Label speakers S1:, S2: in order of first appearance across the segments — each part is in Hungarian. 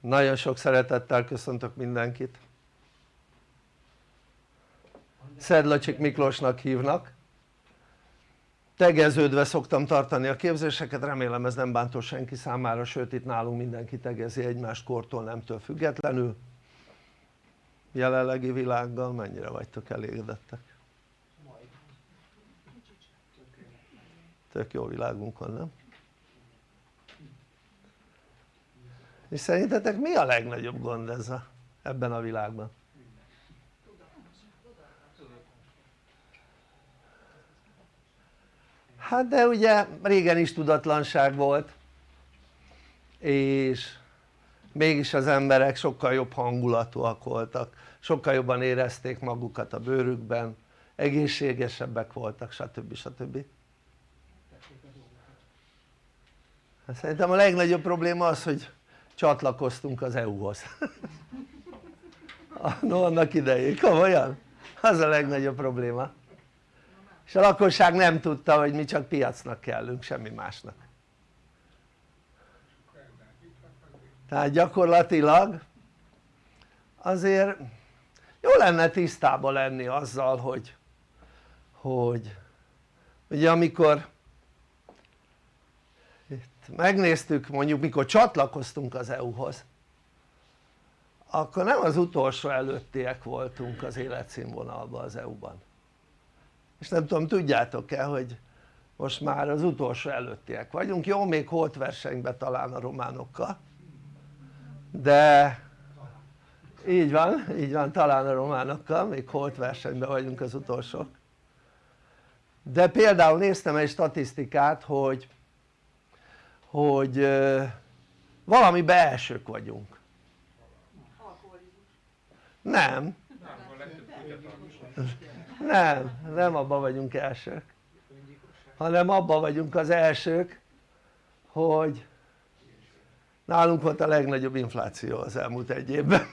S1: nagyon sok szeretettel köszöntök mindenkit Szedlacsik Miklósnak hívnak tegeződve szoktam tartani a képzéseket, remélem ez nem bántó senki számára, sőt itt nálunk mindenki tegezi egymást kortól nemtől függetlenül jelenlegi világgal mennyire vagytok elégedettek? tök jó világunk van nem? És szerintetek mi a legnagyobb gond ez a, ebben a világban? hát de ugye régen is tudatlanság volt és mégis az emberek sokkal jobb hangulatúak voltak sokkal jobban érezték magukat a bőrükben egészségesebbek voltak stb. stb. Hát szerintem a legnagyobb probléma az hogy csatlakoztunk az EU-hoz no annak idején, komolyan? az a legnagyobb probléma. És a lakosság nem tudta hogy mi csak piacnak kellünk semmi másnak. Tehát gyakorlatilag azért jó lenne tisztában lenni azzal hogy hogy ugye amikor megnéztük mondjuk mikor csatlakoztunk az EU-hoz akkor nem az utolsó előttiek voltunk az életszínvonalban az EU-ban és nem tudom tudjátok-e hogy most már az utolsó előttiek vagyunk, jó még holt versenyben talán a románokkal de így van, így van talán a románokkal, még holt versenyben vagyunk az utolsók. De például néztem egy statisztikát hogy hogy valami elsők vagyunk. Nem. Nem, nem abban vagyunk elsők. Hanem abban vagyunk az elsők hogy nálunk volt a legnagyobb infláció az elmúlt egy évben.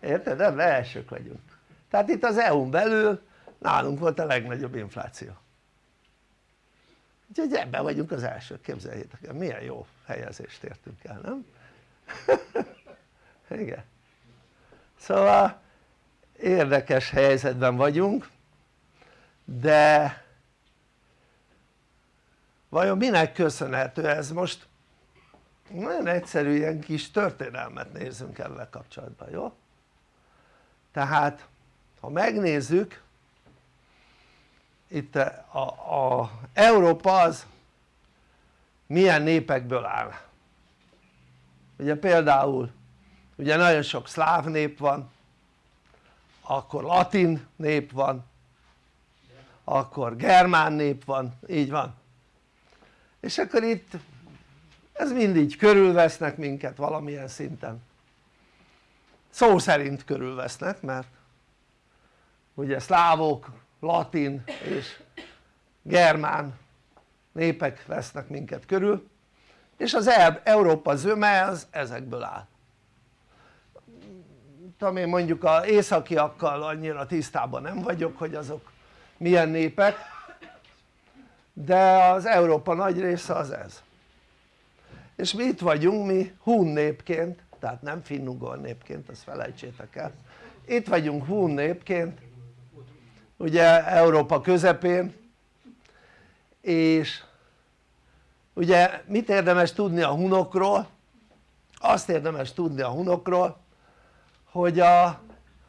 S1: Érted? de elsők vagyunk. Tehát itt az EU-n belül nálunk volt a legnagyobb infláció úgyhogy ebben vagyunk az elsők, képzeljétek el, milyen jó helyezést értünk el, nem? igen szóval érdekes helyzetben vagyunk de vajon minek köszönhető ez most nagyon egyszerű ilyen kis történelmet nézzünk ezzel kapcsolatban, jó? tehát ha megnézzük itt a, a Európa az milyen népekből áll? Ugye például ugye nagyon sok szláv nép van akkor latin nép van akkor germán nép van, így van. És akkor itt ez mindig körülvesznek minket valamilyen szinten. Szó szerint körülvesznek mert ugye szlávok, latin és germán népek vesznek minket körül és az Európa zöme az ezekből áll. Tudom én mondjuk az északiakkal annyira tisztában nem vagyok hogy azok milyen népek de az Európa nagy része az ez. És mi itt vagyunk mi hun népként tehát nem finnugor népként azt felejtsétek el. Itt vagyunk hun népként ugye Európa közepén és ugye mit érdemes tudni a hunokról? azt érdemes tudni a hunokról hogy a,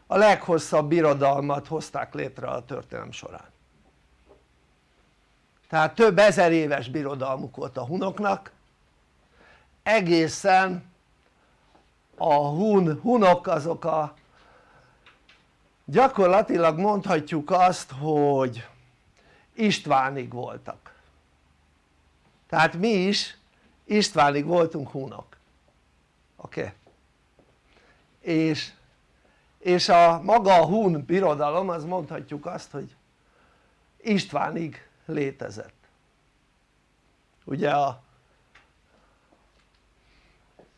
S1: a leghosszabb birodalmat hozták létre a történelem során tehát több ezer éves birodalmuk volt a hunoknak egészen a hun, hunok azok a gyakorlatilag mondhatjuk azt hogy Istvánig voltak tehát mi is Istvánig voltunk hunok oké? Okay? és, és a maga a hun birodalom az mondhatjuk azt hogy Istvánig létezett ugye a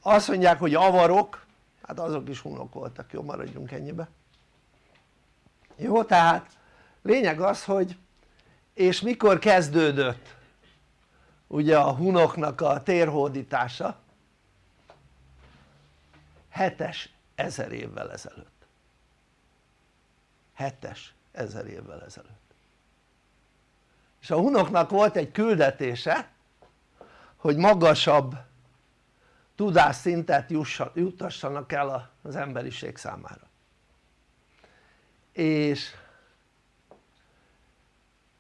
S1: azt mondják hogy avarok hát azok is hunok voltak, jó maradjunk ennyibe jó tehát lényeg az hogy és mikor kezdődött ugye a hunoknak a térhódítása? Hetes ezer évvel ezelőtt. Hetes ezer évvel ezelőtt. És a hunoknak volt egy küldetése hogy magasabb tudásszintet juttassanak el az emberiség számára és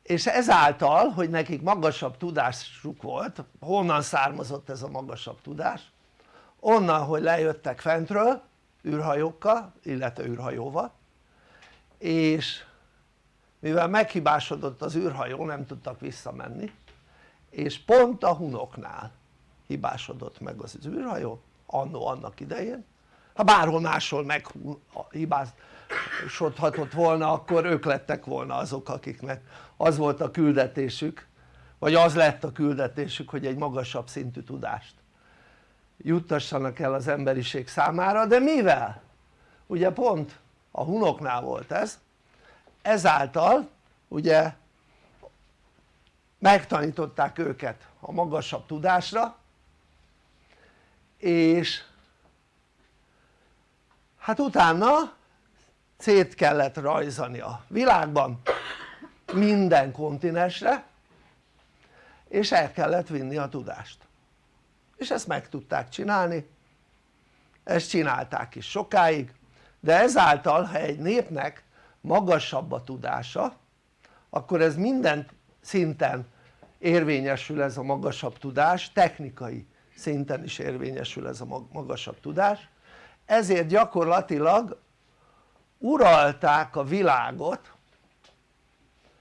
S1: és ezáltal hogy nekik magasabb tudásuk volt, honnan származott ez a magasabb tudás? onnan hogy lejöttek fentről űrhajókkal illetve űrhajóval és mivel meghibásodott az űrhajó nem tudtak visszamenni és pont a hunoknál hibásodott meg az űrhajó annó annak idején ha bárhol máshol meghibásodhatott volna akkor ők lettek volna azok akiknek az volt a küldetésük vagy az lett a küldetésük hogy egy magasabb szintű tudást juttassanak el az emberiség számára de mivel? ugye pont a hunoknál volt ez ezáltal ugye megtanították őket a magasabb tudásra és hát utána szét kellett rajzani a világban minden kontinensre és el kellett vinni a tudást. És ezt meg tudták csinálni ezt csinálták is sokáig de ezáltal ha egy népnek magasabb a tudása akkor ez minden szinten érvényesül ez a magasabb tudás, technikai szinten is érvényesül ez a magasabb tudás. Ezért gyakorlatilag uralták a világot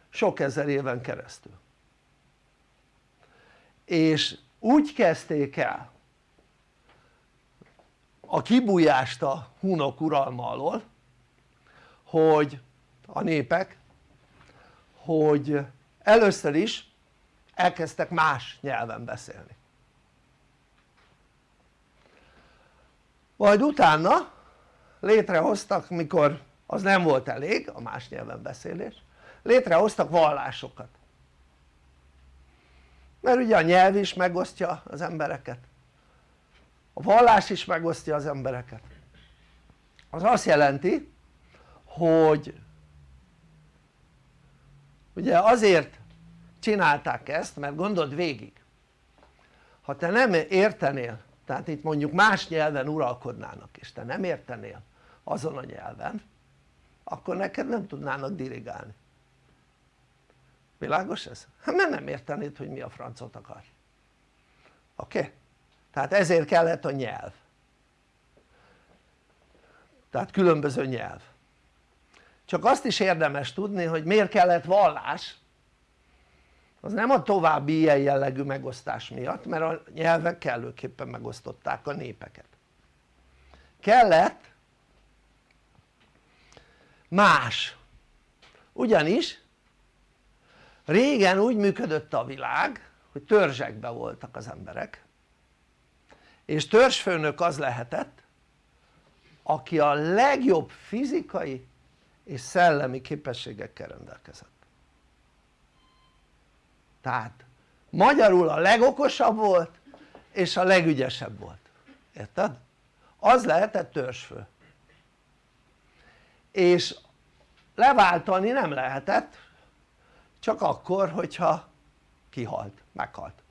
S1: sok ezer éven keresztül. És úgy kezdték el a kibújást a hunok uralma alól hogy a népek hogy először is elkezdtek más nyelven beszélni. Majd utána létrehoztak mikor az nem volt elég a más nyelven beszélés. Létrehoztak vallásokat. Mert ugye a nyelv is megosztja az embereket. A vallás is megosztja az embereket. Az azt jelenti hogy ugye azért csinálták ezt mert gondold végig. Ha te nem értenél tehát itt mondjuk más nyelven uralkodnának és te nem értenél azon a nyelven akkor neked nem tudnának dirigálni világos ez? hát mert nem értenéd hogy mi a francot akar oké? Okay? tehát ezért kellett a nyelv tehát különböző nyelv csak azt is érdemes tudni hogy miért kellett vallás az nem a további ilyen jellegű megosztás miatt mert a nyelvek kellőképpen megosztották a népeket kellett más. Ugyanis régen úgy működött a világ hogy törzsekben voltak az emberek és törzsfőnök az lehetett aki a legjobb fizikai és szellemi képességekkel rendelkezett. Tehát magyarul a legokosabb volt és a legügyesebb volt, érted? az lehetett törzsfő. És leváltani nem lehetett csak akkor hogyha kihalt, meghalt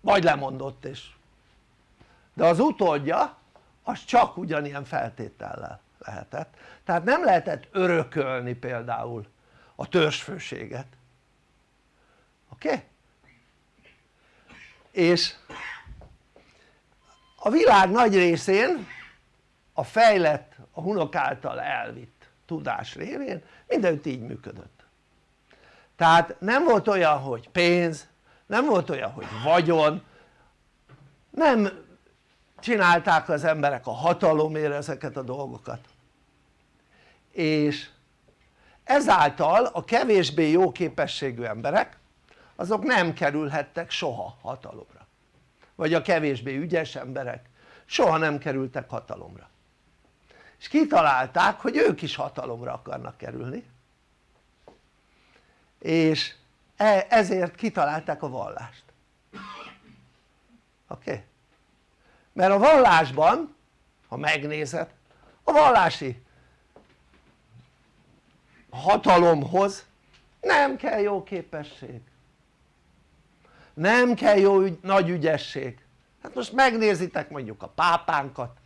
S1: vagy lemondott és de az utódja az csak ugyanilyen feltétellel lehetett tehát nem lehetett örökölni például a törzsfőséget oké? Okay? és a világ nagy részén a fejlett, a hunok által elvitt tudás révén mindenütt így működött. Tehát nem volt olyan hogy pénz, nem volt olyan hogy vagyon nem csinálták az emberek a hatalomért ezeket a dolgokat. És ezáltal a kevésbé jó képességű emberek azok nem kerülhettek soha hatalomra. Vagy a kevésbé ügyes emberek soha nem kerültek hatalomra és kitalálták hogy ők is hatalomra akarnak kerülni és e, ezért kitalálták a vallást oké? Okay? mert a vallásban ha megnézed a vallási hatalomhoz nem kell jó képesség nem kell jó ügy, nagy ügyesség hát most megnézitek mondjuk a pápánkat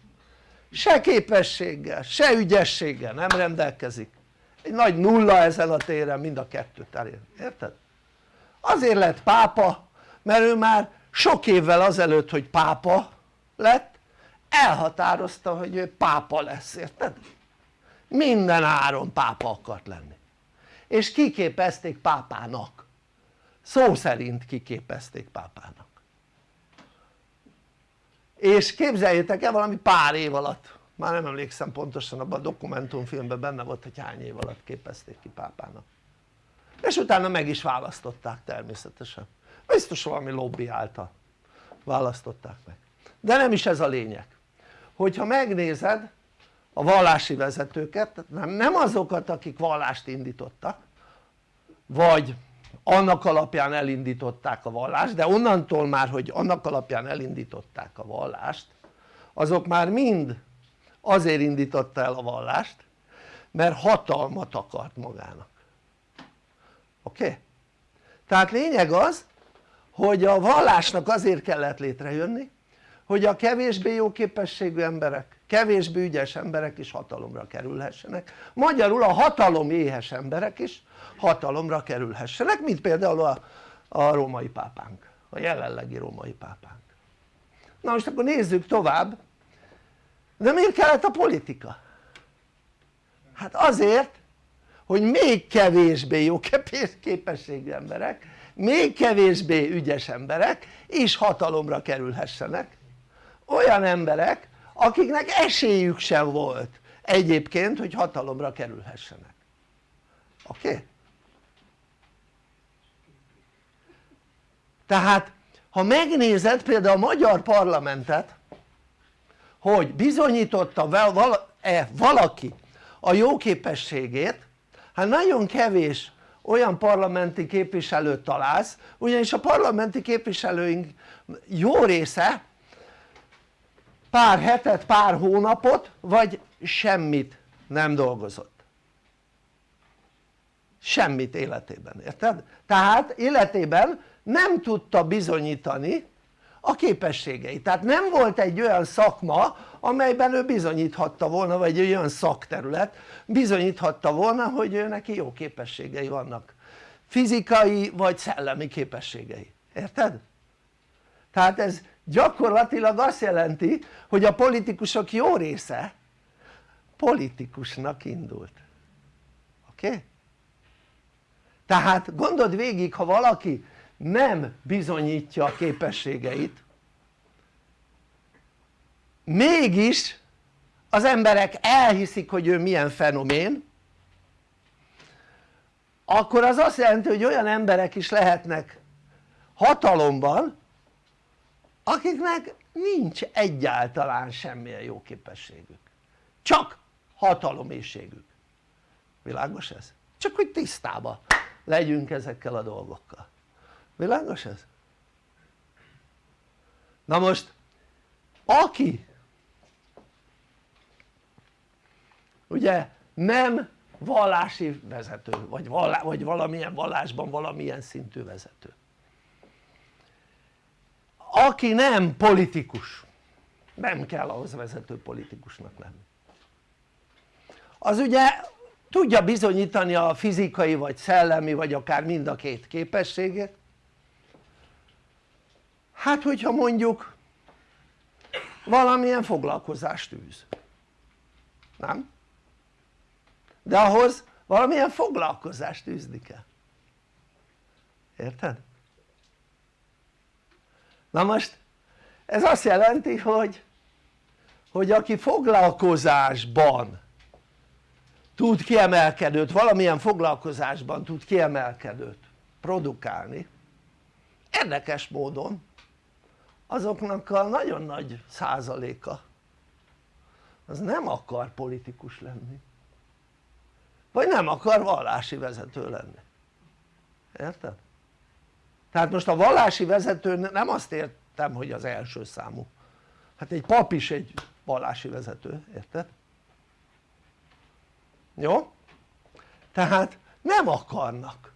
S1: se képességgel, se ügyességgel nem rendelkezik. Egy nagy nulla ezen a téren mind a kettőt elér, érted? azért lett pápa mert ő már sok évvel azelőtt hogy pápa lett elhatározta hogy ő pápa lesz, érted? minden áron pápa akart lenni. És kiképezték pápának. Szó szerint kiképezték pápának és képzeljétek el valami pár év alatt már nem emlékszem pontosan abban a dokumentumfilmben benne volt hogy hány év alatt képezték ki pápának. És utána meg is választották természetesen. Biztos valami lobby által választották meg. De nem is ez a lényeg. Hogyha megnézed a vallási vezetőket, nem, azokat akik vallást indítottak vagy annak alapján elindították a vallást de onnantól már hogy annak alapján elindították a vallást azok már mind azért indította el a vallást mert hatalmat akart magának oké? Okay? tehát lényeg az hogy a vallásnak azért kellett létrejönni hogy a kevésbé jó képességű emberek, kevésbé ügyes emberek is hatalomra kerülhessenek magyarul a hatalom éhes emberek is hatalomra kerülhessenek mint például a, a római pápánk, a jelenlegi római pápánk na most akkor nézzük tovább de miért kellett a politika? hát azért hogy még kevésbé jó képességű emberek még kevésbé ügyes emberek is hatalomra kerülhessenek olyan emberek akiknek esélyük sem volt egyébként hogy hatalomra kerülhessenek oké? Okay? Tehát ha megnézed például a magyar parlamentet hogy bizonyította-e valaki a jó képességét hát nagyon kevés olyan parlamenti képviselőt találsz ugyanis a parlamenti képviselőink jó része pár hetet, pár hónapot vagy semmit nem dolgozott semmit életében, érted? tehát életében nem tudta bizonyítani a képességeit, tehát nem volt egy olyan szakma amelyben ő bizonyíthatta volna vagy egy olyan szakterület bizonyíthatta volna hogy ő neki jó képességei vannak fizikai vagy szellemi képességei, érted? tehát ez gyakorlatilag azt jelenti hogy a politikusok jó része politikusnak indult oké? Okay? tehát gondold végig ha valaki nem bizonyítja a képességeit. Mégis az emberek elhiszik hogy ő milyen fenomén akkor az azt jelenti hogy olyan emberek is lehetnek hatalomban akiknek nincs egyáltalán semmilyen jó képességük. Csak hatalomészségük világos ez? csak hogy tisztában legyünk ezekkel a dolgokkal világos ez? na most aki ugye nem vallási vezető vagy, vallá, vagy valamilyen vallásban valamilyen szintű vezető aki nem politikus nem kell ahhoz vezető politikusnak lenni az ugye tudja bizonyítani a fizikai vagy szellemi vagy akár mind a két képességet hát hogyha mondjuk valamilyen foglalkozást űz nem? de ahhoz valamilyen foglalkozást űzni kell érted? na most ez azt jelenti hogy hogy aki foglalkozásban tud kiemelkedőt, valamilyen foglalkozásban tud kiemelkedőt produkálni érdekes módon azoknak a nagyon nagy százaléka az nem akar politikus lenni vagy nem akar vallási vezető lenni érted? tehát most a vallási vezető nem azt értem hogy az első számú hát egy pap is egy vallási vezető, érted? jó? tehát nem akarnak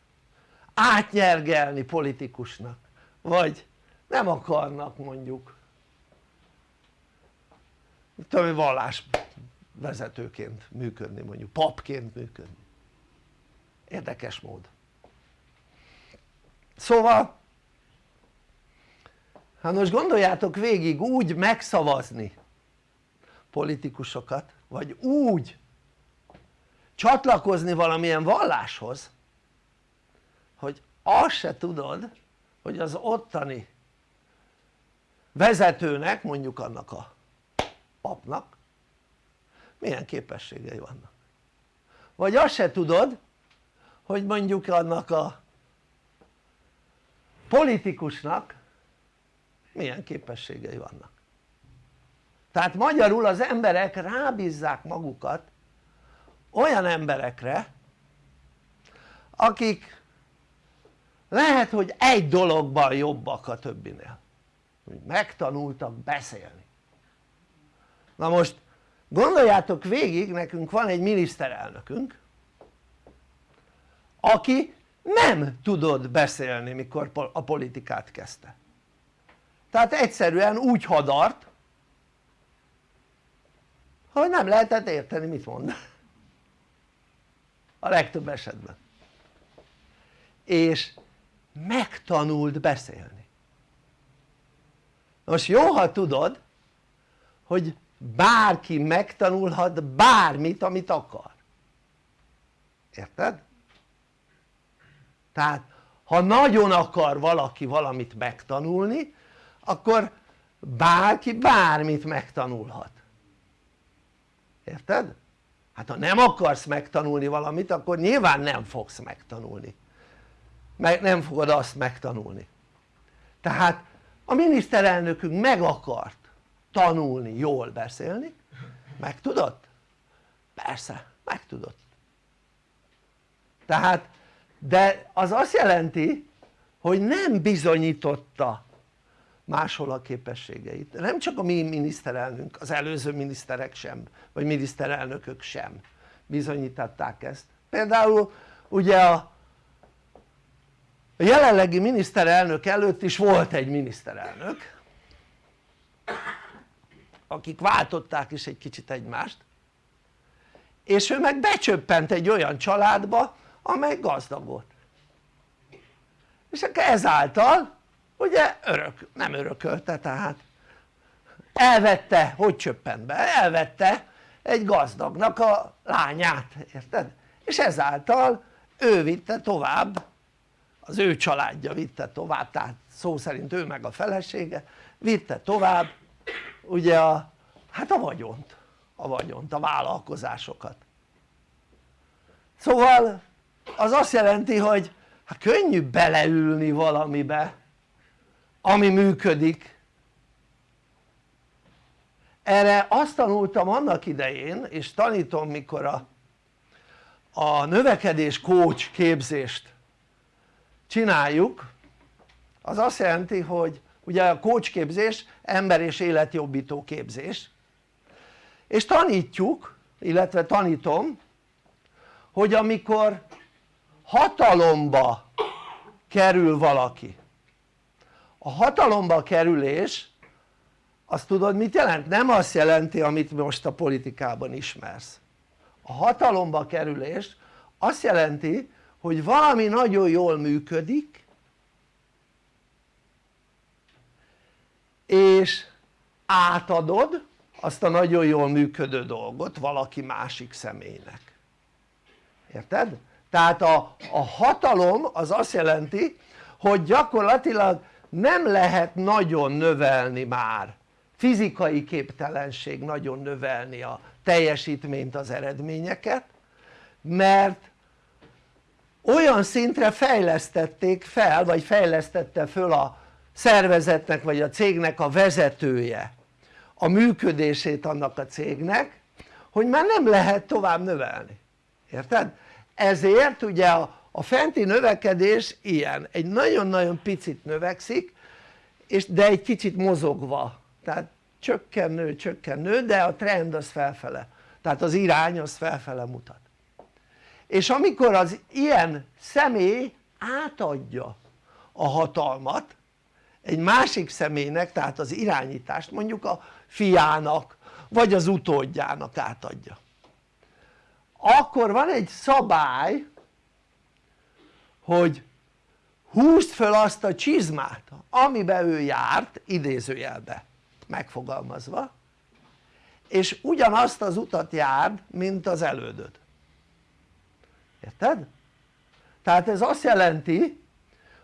S1: átnyergelni politikusnak vagy nem akarnak mondjuk. Tudom vallás vezetőként működni mondjuk papként működni. Érdekes mód. Szóval hát most gondoljátok végig úgy megszavazni politikusokat vagy úgy csatlakozni valamilyen valláshoz hogy azt se tudod hogy az ottani vezetőnek mondjuk annak a papnak milyen képességei vannak. Vagy azt se tudod hogy mondjuk annak a politikusnak milyen képességei vannak. Tehát magyarul az emberek rábízzák magukat olyan emberekre akik lehet hogy egy dologban jobbak a többinél hogy megtanultak beszélni. Na most gondoljátok végig nekünk van egy miniszterelnökünk aki nem tudott beszélni mikor a politikát kezdte. Tehát egyszerűen úgy hadart hogy nem lehetett érteni mit mond. A legtöbb esetben. És megtanult beszélni most jó ha tudod hogy bárki megtanulhat bármit amit akar érted? tehát ha nagyon akar valaki valamit megtanulni akkor bárki bármit megtanulhat érted? hát ha nem akarsz megtanulni valamit akkor nyilván nem fogsz megtanulni meg nem fogod azt megtanulni tehát a miniszterelnökünk meg akart tanulni jól beszélni. Meg tudott? persze meg tudott tehát de az azt jelenti hogy nem bizonyította máshol a képességeit, nem csak a mi miniszterelnünk, az előző miniszterek sem, vagy miniszterelnökök sem bizonyították ezt. Például ugye a a jelenlegi miniszterelnök előtt is volt egy miniszterelnök akik váltották is egy kicsit egymást és ő meg becsöppent egy olyan családba amely gazdag volt és ezáltal ugye örök, nem örökölte tehát elvette, hogy csöppent be? elvette egy gazdagnak a lányát, érted? és ezáltal ő vitte tovább az ő családja vitte tovább tehát szó szerint ő meg a felesége vitte tovább ugye a, hát a vagyont a vagyont, a vállalkozásokat. Szóval az azt jelenti hogy hát könnyű beleülni valamibe ami működik. Erre azt tanultam annak idején és tanítom mikor a, a növekedés coach képzést csináljuk az azt jelenti hogy ugye a coach képzés ember és életjobbító képzés és tanítjuk illetve tanítom hogy amikor hatalomba kerül valaki a hatalomba kerülés azt tudod mit jelent? nem azt jelenti amit most a politikában ismersz a hatalomba kerülés azt jelenti hogy valami nagyon jól működik és átadod azt a nagyon jól működő dolgot valaki másik személynek érted? tehát a, a hatalom az azt jelenti hogy gyakorlatilag nem lehet nagyon növelni már fizikai képtelenség nagyon növelni a teljesítményt az eredményeket mert olyan szintre fejlesztették fel vagy fejlesztette föl a szervezetnek vagy a cégnek a vezetője a működését annak a cégnek hogy már nem lehet tovább növelni, érted? ezért ugye a, a fenti növekedés ilyen, egy nagyon-nagyon picit növekszik és de egy kicsit mozogva. Tehát csökken csökken de a trend az felfele. Tehát az irány az felfele mutat és amikor az ilyen személy átadja a hatalmat egy másik személynek tehát az irányítást mondjuk a fiának vagy az utódjának átadja. Akkor van egy szabály hogy húzd föl azt a csizmát amiben ő járt idézőjelbe megfogalmazva és ugyanazt az utat járd mint az elődöd érted? tehát ez azt jelenti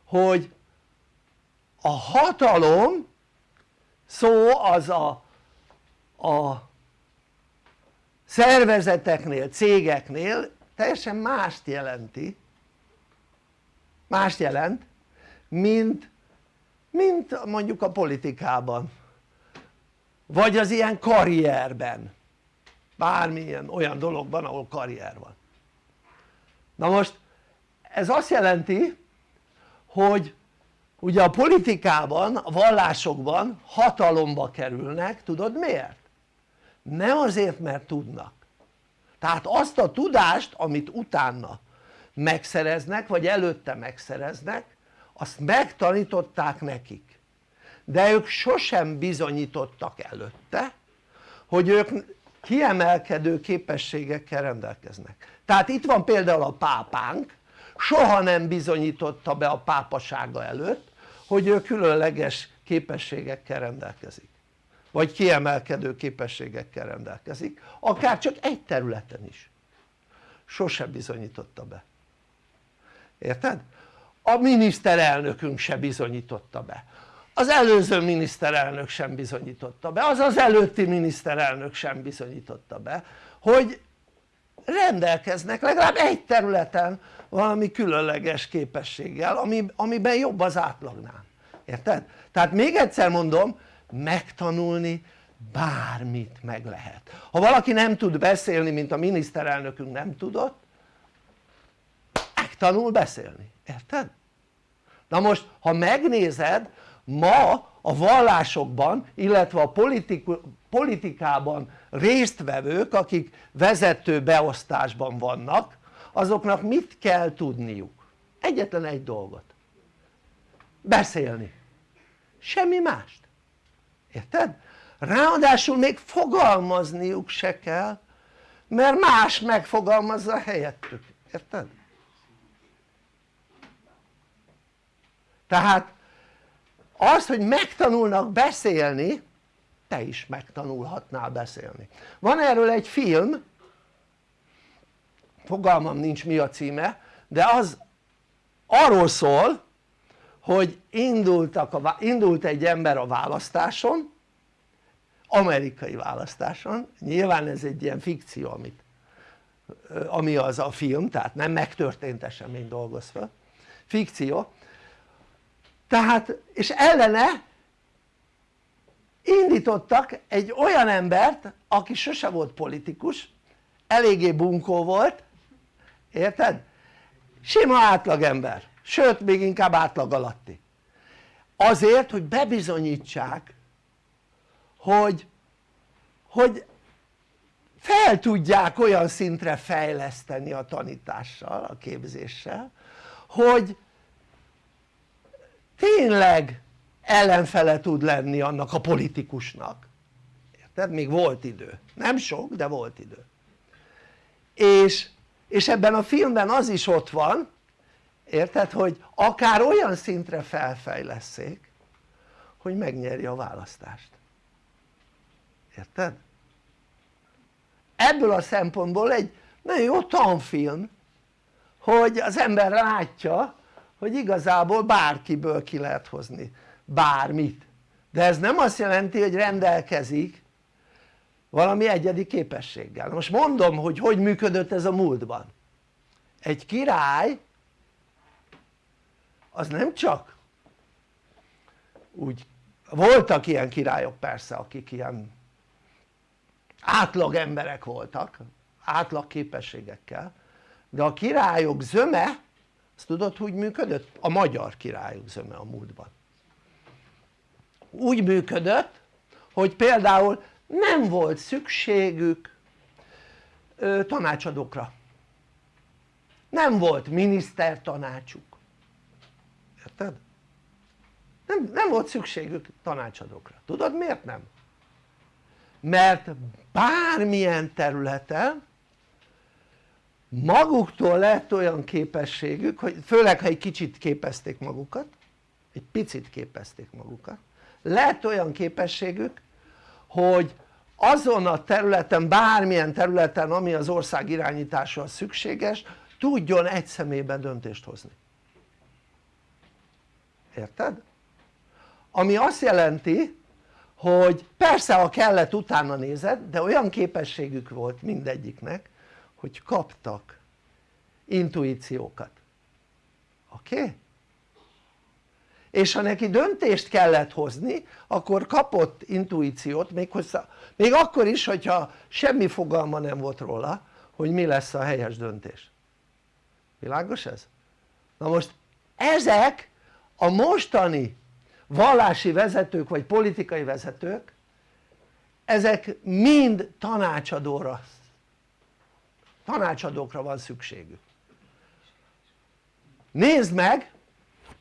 S1: hogy a hatalom szó az a, a szervezeteknél, cégeknél teljesen mást jelenti. Mást jelent mint, mint mondjuk a politikában. Vagy az ilyen karrierben. Bármilyen olyan dologban ahol karrier van na most ez azt jelenti hogy ugye a politikában, a vallásokban hatalomba kerülnek, tudod miért? nem azért mert tudnak. Tehát azt a tudást amit utána megszereznek vagy előtte megszereznek azt megtanították nekik. De ők sosem bizonyítottak előtte hogy ők kiemelkedő képességekkel rendelkeznek tehát itt van például a pápánk. Soha nem bizonyította be a pápasága előtt hogy ő különleges képességekkel rendelkezik. Vagy kiemelkedő képességekkel rendelkezik. Akár csak egy területen is. Sose bizonyította be. Érted? a miniszterelnökünk se bizonyította be. Az előző miniszterelnök sem bizonyította be, az az előtti miniszterelnök sem bizonyította be hogy rendelkeznek legalább egy területen valami különleges képességgel ami, amiben jobb az átlagnál, érted? tehát még egyszer mondom megtanulni bármit meg lehet ha valaki nem tud beszélni mint a miniszterelnökünk nem tudott megtanul beszélni, érted? na most ha megnézed ma a vallásokban illetve a politikában résztvevők akik vezető beosztásban vannak azoknak mit kell tudniuk? egyetlen egy dolgot beszélni semmi mást érted? ráadásul még fogalmazniuk se kell mert más megfogalmazza helyettük, érted? tehát az hogy megtanulnak beszélni te is megtanulhatnál beszélni. Van erről egy film fogalmam nincs mi a címe de az arról szól hogy indultak a, indult egy ember a választáson amerikai választáson. Nyilván ez egy ilyen fikció amit ami az a film tehát nem megtörtént esemény dolgoz fel fikció. Tehát és ellene indítottak egy olyan embert aki sose volt politikus eléggé bunkó volt érted? sima átlagember sőt még inkább átlag alatti azért hogy bebizonyítsák hogy, hogy fel tudják olyan szintre fejleszteni a tanítással, a képzéssel hogy tényleg ellenfele tud lenni annak a politikusnak érted? még volt idő, nem sok de volt idő és, és ebben a filmben az is ott van érted? hogy akár olyan szintre felfejleszék hogy megnyerje a választást érted? ebből a szempontból egy nagyon jó tanfilm hogy az ember látja hogy igazából bárkiből ki lehet hozni bármit. De ez nem azt jelenti hogy rendelkezik valami egyedi képességgel. Most mondom hogy hogy működött ez a múltban. Egy király az nem csak úgy voltak ilyen királyok persze akik ilyen átlag emberek voltak átlag képességekkel de a királyok zöme azt tudod hogy működött? a magyar királyok zöme a múltban úgy működött hogy például nem volt szükségük ö, tanácsadókra nem volt minisztertanácsuk érted? Nem, nem volt szükségük tanácsadókra, tudod miért nem? mert bármilyen területen maguktól lett olyan képességük, hogy főleg ha egy kicsit képezték magukat egy picit képezték magukat lett olyan képességük hogy azon a területen, bármilyen területen ami az ország irányításra szükséges tudjon egy személyben döntést hozni érted? ami azt jelenti hogy persze ha kellett utána nézed de olyan képességük volt mindegyiknek hogy kaptak intuíciókat oké? Okay? És ha neki döntést kellett hozni akkor kapott intuíciót még, még akkor is hogyha semmi fogalma nem volt róla hogy mi lesz a helyes döntés világos ez? na most ezek a mostani vallási vezetők vagy politikai vezetők ezek mind tanácsadóra tanácsadókra van szükségük nézd meg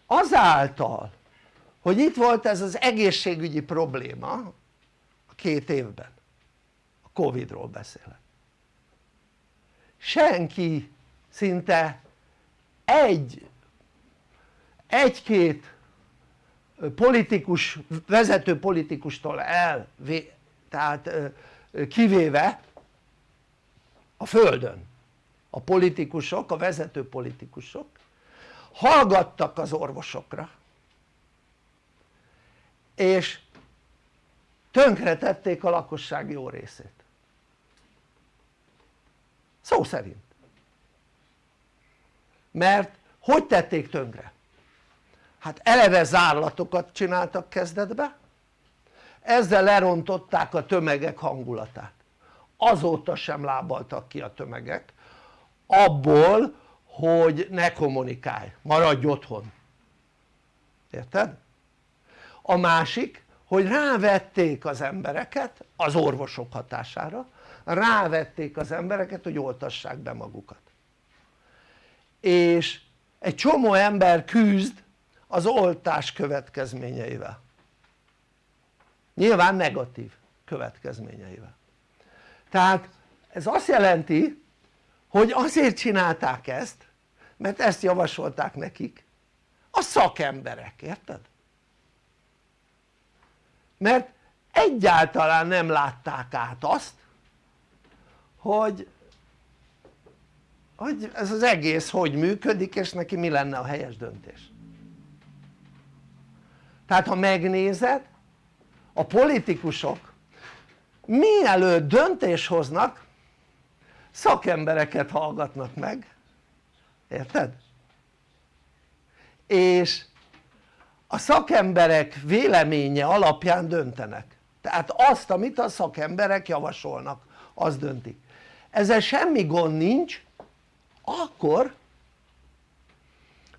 S1: azáltal hogy itt volt ez az egészségügyi probléma a két évben. A Covid-ról beszélek. Senki szinte egy egy-két politikus, vezető politikustól el, tehát kivéve a földön. A politikusok, a vezető politikusok hallgattak az orvosokra és tönkretették a lakosság jó részét. Szó szerint. Mert hogy tették tönkre? hát eleve zárlatokat csináltak kezdetbe ezzel lerontották a tömegek hangulatát. Azóta sem lábaltak ki a tömegek. Abból hogy ne kommunikálj, maradj otthon. Érted? a másik hogy rávették az embereket az orvosok hatására rávették az embereket hogy oltassák be magukat. És egy csomó ember küzd az oltás következményeivel. Nyilván negatív következményeivel. Tehát ez azt jelenti hogy azért csinálták ezt mert ezt javasolták nekik a szakemberek, érted? mert egyáltalán nem látták át azt hogy hogy ez az egész hogy működik és neki mi lenne a helyes döntés tehát ha megnézed a politikusok mielőtt döntés hoznak szakembereket hallgatnak meg. Érted? és a szakemberek véleménye alapján döntenek. Tehát azt amit a szakemberek javasolnak az döntik ezzel semmi gond nincs akkor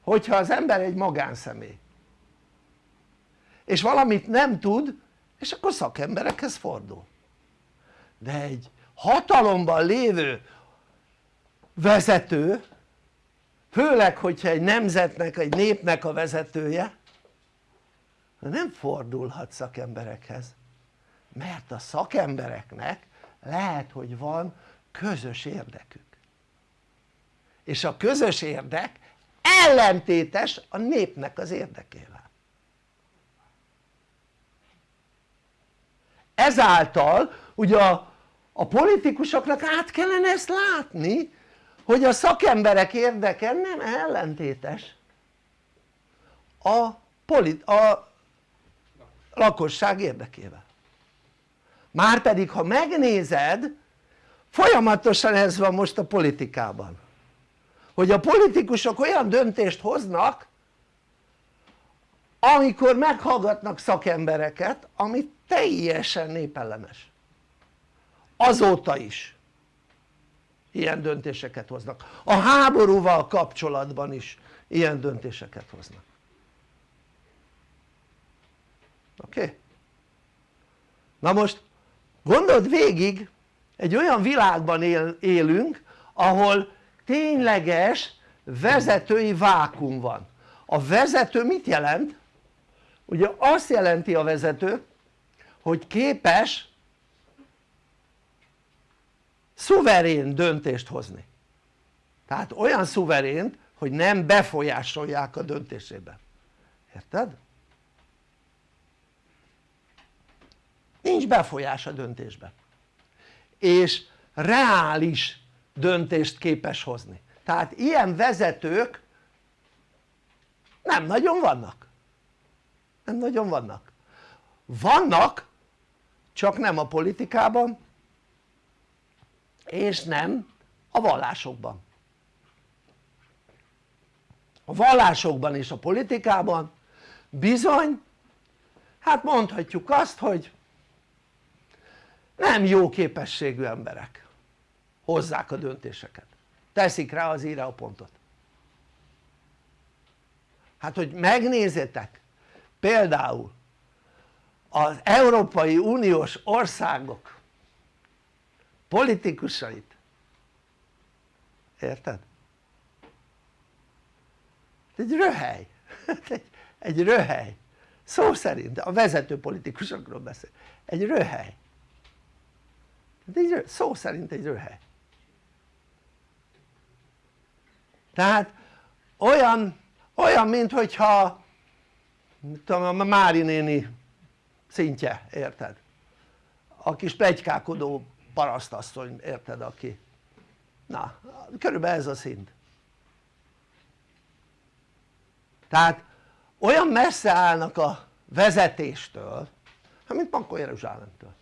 S1: hogyha az ember egy magánszemély és valamit nem tud és akkor szakemberekhez fordul. De egy hatalomban lévő vezető főleg hogyha egy nemzetnek, egy népnek a vezetője nem fordulhat szakemberekhez mert a szakembereknek lehet hogy van közös érdekük. És a közös érdek ellentétes a népnek az érdekével. Ezáltal ugye a, a politikusoknak át kellene ezt látni hogy a szakemberek érdeke nem ellentétes. A, polit, a lakosság érdekével. Márpedig ha megnézed folyamatosan ez van most a politikában. Hogy a politikusok olyan döntést hoznak amikor meghallgatnak szakembereket ami teljesen népellenes azóta is ilyen döntéseket hoznak a háborúval kapcsolatban is ilyen döntéseket hoznak oké? Okay? na most gondold végig egy olyan világban él, élünk ahol tényleges vezetői vákum van a vezető mit jelent? ugye azt jelenti a vezető hogy képes szuverén döntést hozni. Tehát olyan szuverént hogy nem befolyásolják a döntésében érted? nincs befolyás a döntésben és reális döntést képes hozni. Tehát ilyen vezetők nem nagyon vannak. Nem nagyon vannak. Vannak csak nem a politikában és nem a vallásokban. A vallásokban és a politikában bizony hát mondhatjuk azt hogy nem jó képességű emberek hozzák a döntéseket. Teszik rá az íre a pontot. Hát hogy megnézzétek például az Európai Uniós országok politikusait. Érted? egy röhely. Egy, egy röhely. Szó szerint a vezető politikusokról beszél. Egy röhely. Egy, szó szerint egy röhely. Tehát olyan, olyan mint hogyha tudom, a Mári néni szintje, érted? a kis plegykákodó parasztasszony, érted aki? Na körülbelül ez a szint. Tehát olyan messze állnak a vezetéstől hát mint Pankó Jeruzsálemtől.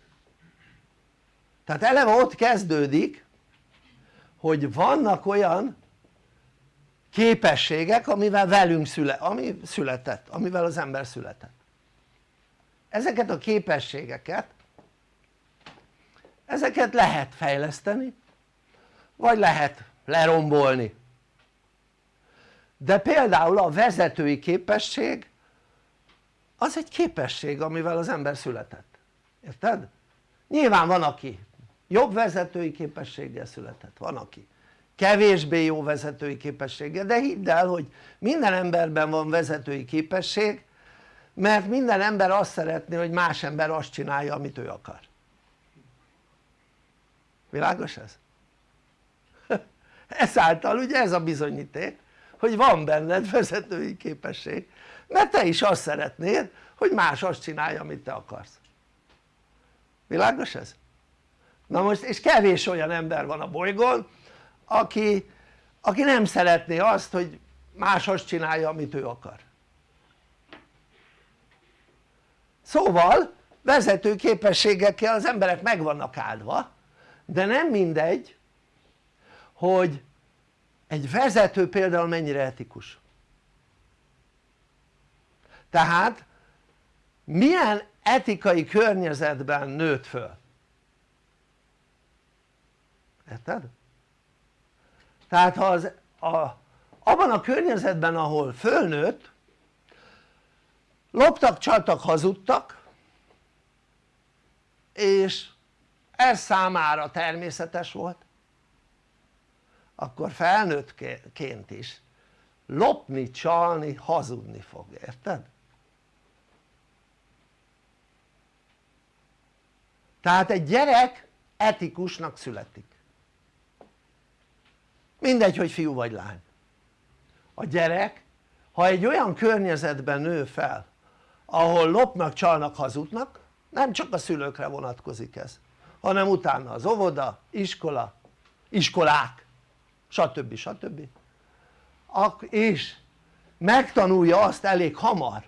S1: Tehát eleve ott kezdődik hogy vannak olyan képességek amivel velünk szület, ami született, amivel az ember született. Ezeket a képességeket ezeket lehet fejleszteni vagy lehet lerombolni. De például a vezetői képesség az egy képesség amivel az ember született, érted? nyilván van aki jobb vezetői képességgel született, van aki kevésbé jó vezetői képességgel de hidd el hogy minden emberben van vezetői képesség mert minden ember azt szeretné hogy más ember azt csinálja amit ő akar világos ez? ezáltal ugye ez a bizonyíték hogy van benned vezetői képesség mert te is azt szeretnéd hogy más azt csinálja amit te akarsz világos ez? na most és kevés olyan ember van a bolygón aki, aki nem szeretné azt hogy más azt csinálja amit ő akar szóval vezető képességekkel az emberek meg vannak áldva de nem mindegy hogy egy vezető például mennyire etikus tehát milyen etikai környezetben nőtt föl érted? tehát ha az, a, abban a környezetben ahol fölnőtt loptak, csaltak, hazudtak és ez számára természetes volt. Akkor felnőttként is lopni, csalni, hazudni fog, érted? tehát egy gyerek etikusnak születik. Mindegy hogy fiú vagy lány. A gyerek ha egy olyan környezetben nő fel ahol lopnak, csalnak, hazudnak nem csak a szülőkre vonatkozik ez hanem utána az óvoda, iskola, iskolák stb. stb. és megtanulja azt elég hamar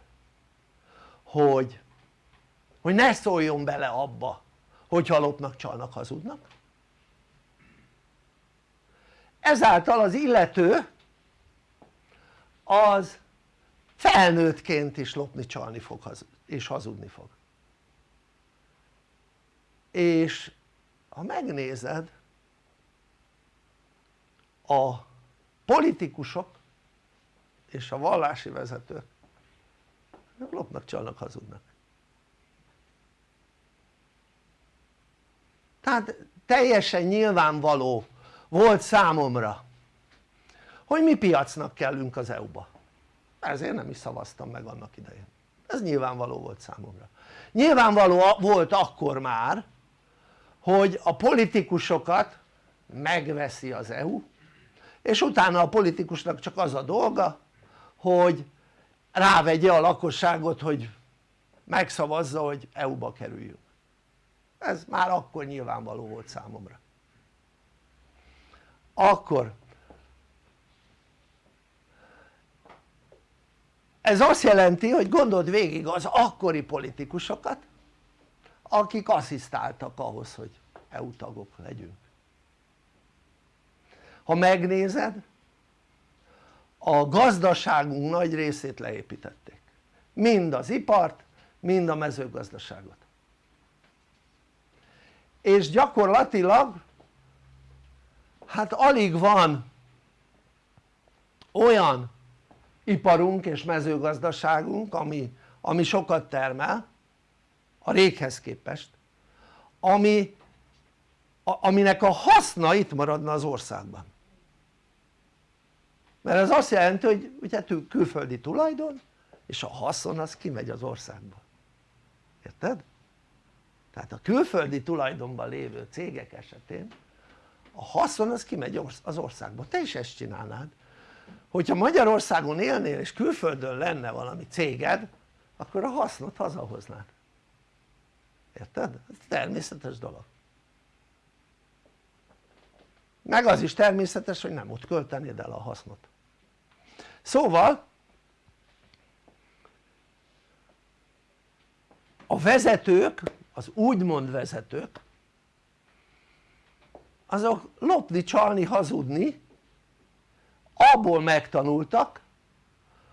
S1: hogy, hogy ne szóljon bele abba hogyha lopnak, csalnak, hazudnak ezáltal az illető az felnőttként is lopni, csalni fog és hazudni fog és ha megnézed a politikusok és a vallási vezetők lopnak, csalnak, hazudnak. Tehát teljesen nyilvánvaló volt számomra hogy mi piacnak kellünk az EU-ba ezért nem is szavaztam meg annak idején. Ez nyilvánvaló volt számomra. Nyilvánvaló volt akkor már hogy a politikusokat megveszi az EU és utána a politikusnak csak az a dolga hogy rávegye a lakosságot hogy megszavazza hogy EU-ba kerüljünk. Ez már akkor nyilvánvaló volt számomra. Akkor ez azt jelenti hogy gondold végig az akkori politikusokat akik asszisztáltak ahhoz hogy EU tagok legyünk. Ha megnézed a gazdaságunk nagy részét leépítették. Mind az ipart mind a mezőgazdaságot. És gyakorlatilag hát alig van olyan iparunk és mezőgazdaságunk ami, ami sokat termel a réghez képest ami, a, aminek a haszna itt maradna az országban. Mert ez azt jelenti hogy ugye külföldi tulajdon és a haszon az kimegy az országba. Érted? tehát a külföldi tulajdonban lévő cégek esetén a haszon az kimegy az országba, te is ezt csinálnád. Hogyha Magyarországon élnél és külföldön lenne valami céged akkor a hasznot hazahoznád érted? ez természetes dolog meg az is természetes hogy nem ott költenéd el a hasznot szóval a vezetők, az úgymond vezetők azok lopni, csalni, hazudni abból megtanultak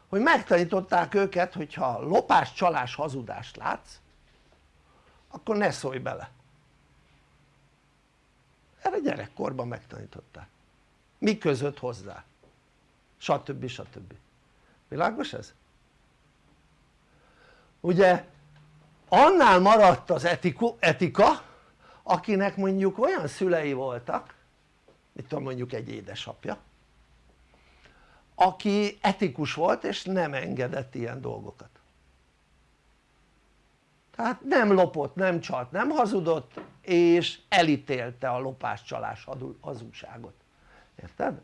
S1: hogy megtanították őket hogyha lopás, csalás, hazudást látsz akkor ne szólj bele erre gyerekkorban megtanították mi között hozzá stb. stb. világos ez? ugye annál maradt az etika akinek mondjuk olyan szülei voltak mit tudom mondjuk egy édesapja aki etikus volt és nem engedett ilyen dolgokat tehát nem lopott, nem csalt, nem hazudott és elítélte a lopás, csalás, hazugságot, érted?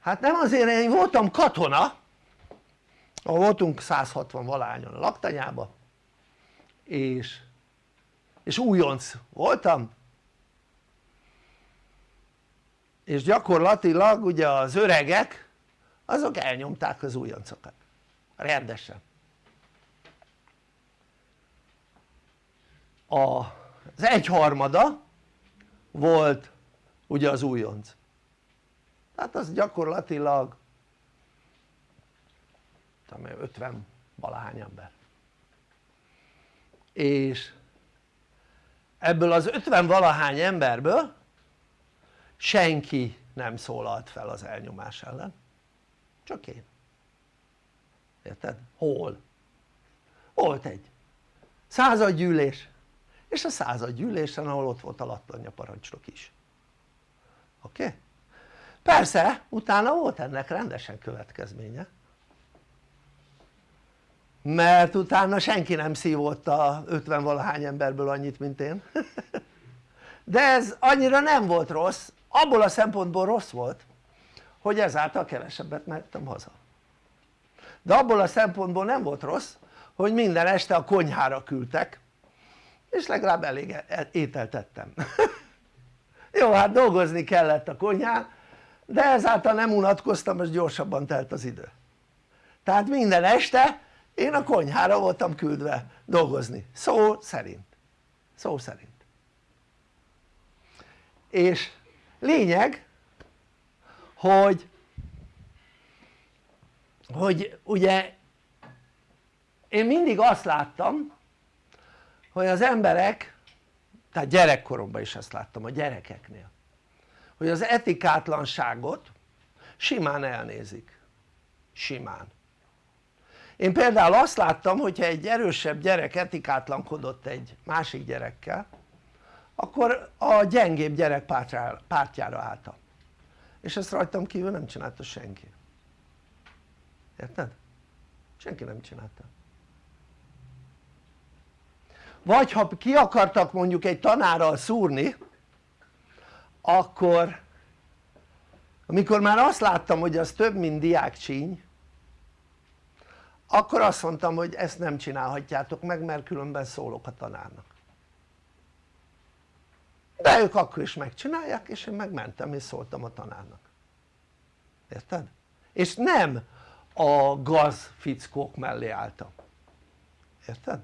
S1: hát nem azért én voltam katona ahol voltunk 160 valányon a laktanyába és, és újonc voltam. És gyakorlatilag ugye az öregek azok elnyomták az újoncokat rendesen. Az egyharmada volt ugye az újonc. Tehát az gyakorlatilag 50 valahány ember. És ebből az 50 valahány emberből senki nem szólalt fel az elnyomás ellen. Csak én érted? hol? volt egy századgyűlés és a századgyűlésen ahol ott volt a lattanya parancsnok is oké? Okay? persze utána volt ennek rendesen következménye mert utána senki nem szívott a 50 valahány emberből annyit mint én de ez annyira nem volt rossz abból a szempontból rossz volt hogy ezáltal kevesebbet mehettem haza de abból a szempontból nem volt rossz hogy minden este a konyhára küldtek és legalább elég e- ételt ettem jó hát dolgozni kellett a konyhán de ezáltal nem unatkoztam és gyorsabban telt az idő. Tehát minden este én a konyhára voltam küldve dolgozni. Szó szerint. Szó szerint. És lényeg hogy hogy ugye én mindig azt láttam hogy az emberek tehát gyerekkoromban is ezt láttam a gyerekeknél hogy az etikátlanságot simán elnézik. Simán. Én például azt láttam hogyha egy erősebb gyerek etikátlankodott egy másik gyerekkel akkor a gyengébb gyerek pártjára, álltam. És ezt rajtam kívül nem csinálta senki érted? senki nem csinálta vagy ha ki akartak mondjuk egy tanárral szúrni akkor amikor már azt láttam hogy az több mint diákcsíny akkor azt mondtam hogy ezt nem csinálhatjátok meg mert különben szólok a tanárnak de ők akkor is megcsinálják és én megmentem és szóltam a tanárnak érted? és nem a gaz fickók mellé álltam érted?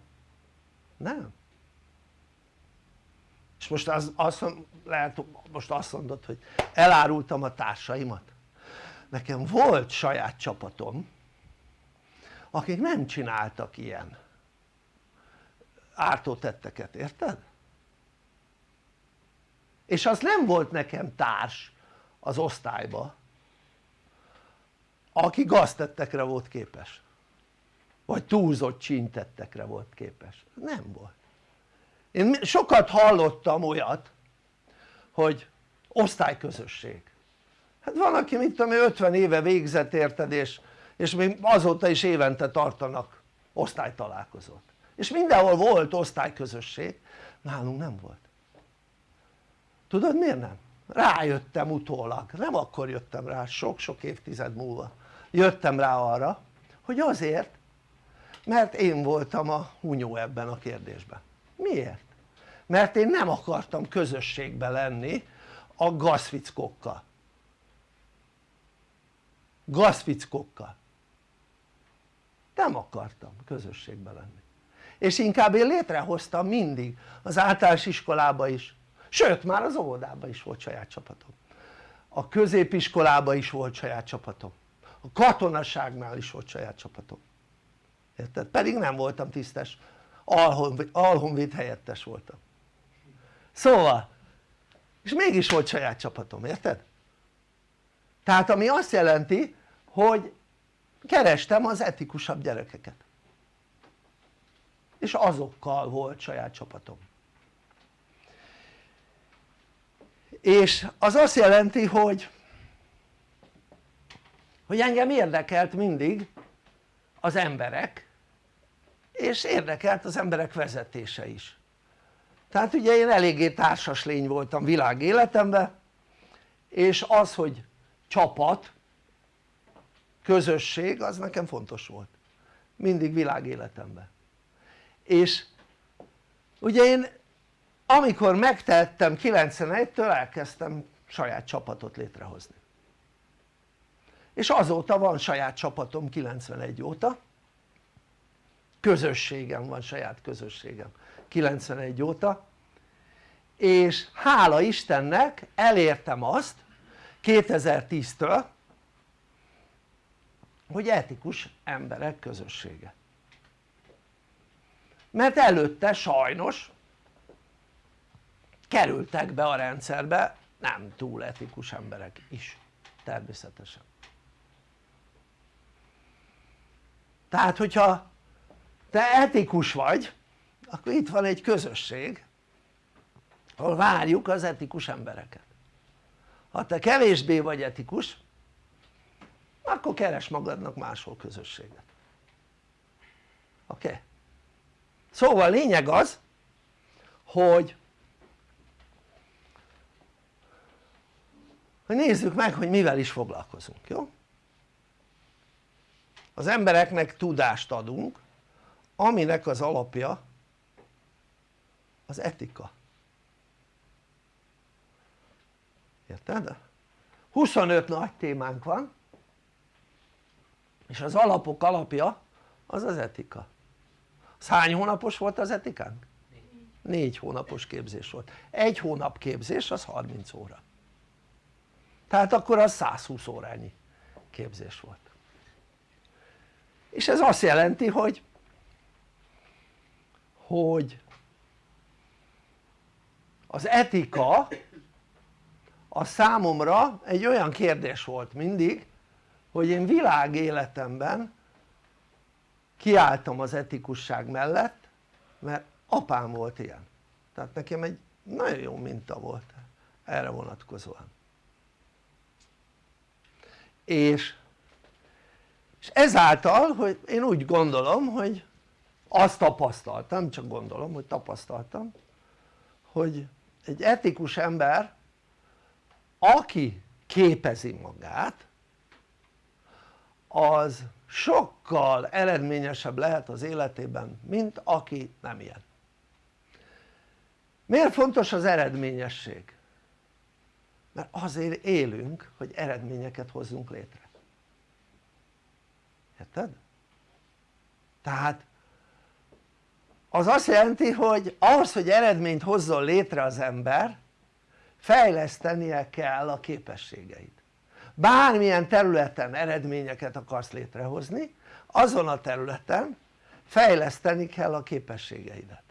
S1: nem és most az, azt, lehet most azt mondod hogy elárultam a társaimat nekem volt saját csapatom akik nem csináltak ilyen ártótetteket, érted? és az nem volt nekem társ az osztályba aki gaztettekre volt képes. Vagy túlzott csintettekre volt képes, nem volt. Én sokat hallottam olyat hogy osztályközösség. Hát van aki mit tudom 50 éve végzett érted és, és még azóta is évente tartanak osztálytalálkozót. És mindenhol volt osztályközösség. Nálunk nem volt. Tudod miért nem? rájöttem utólag, nem akkor jöttem rá, sok-sok évtized múlva jöttem rá arra hogy azért mert én voltam a hunyó ebben a kérdésben. Miért? mert én nem akartam közösségbe lenni a gazfickokkal. Gazfickokkal. Nem akartam közösségbe lenni. És inkább én létrehoztam mindig az általános iskolába is sőt már az óvodában is volt saját csapatom. A középiskolában is volt saját csapatom a katonaságnál is volt saját csapatom. Érted? pedig nem voltam tisztes. Alhonvéd helyettes voltam. Szóval és mégis volt saját csapatom, érted? tehát ami azt jelenti hogy kerestem az etikusabb gyerekeket. És azokkal volt saját csapatom. És az azt jelenti hogy hogy engem érdekelt mindig az emberek és érdekelt az emberek vezetése is. Tehát ugye én eléggé társas lény voltam világ életemben és az hogy csapat közösség az nekem fontos volt. Mindig világ életemben. És ugye én amikor megtettem 91-től elkezdtem saját csapatot létrehozni és azóta van saját csapatom 91 óta. Közösségem van saját közösségem 91 óta. És hála Istennek elértem azt 2010-től hogy etikus emberek közössége. Mert előtte sajnos kerültek be a rendszerbe nem túl etikus emberek is természetesen tehát hogyha te etikus vagy akkor itt van egy közösség ahol várjuk az etikus embereket ha te kevésbé vagy etikus akkor keres magadnak máshol közösséget oké? Okay? szóval lényeg az hogy hogy nézzük meg hogy mivel is foglalkozunk, jó? Az embereknek tudást adunk aminek az alapja az etika. Érted? 25 nagy témánk van és az alapok alapja az az etika. Az hány hónapos volt az etikánk? négy. Hónapos képzés volt. Egy hónap képzés az 30 óra. Tehát akkor az 120 órányi képzés volt és ez azt jelenti hogy hogy az etika a számomra egy olyan kérdés volt mindig hogy én világéletemben kiálltam az etikusság mellett mert apám volt ilyen. Tehát nekem egy nagyon jó minta volt erre vonatkozóan. És, és ezáltal hogy én úgy gondolom hogy azt tapasztaltam, csak gondolom hogy tapasztaltam hogy egy etikus ember aki képezi magát az sokkal eredményesebb lehet az életében mint aki nem ilyen miért fontos az eredményesség? mert azért élünk hogy eredményeket hozzunk létre érted? tehát az azt jelenti hogy ahhoz hogy eredményt hozzon létre az ember fejlesztenie kell a képességeit bármilyen területen eredményeket akarsz létrehozni azon a területen fejleszteni kell a képességeidet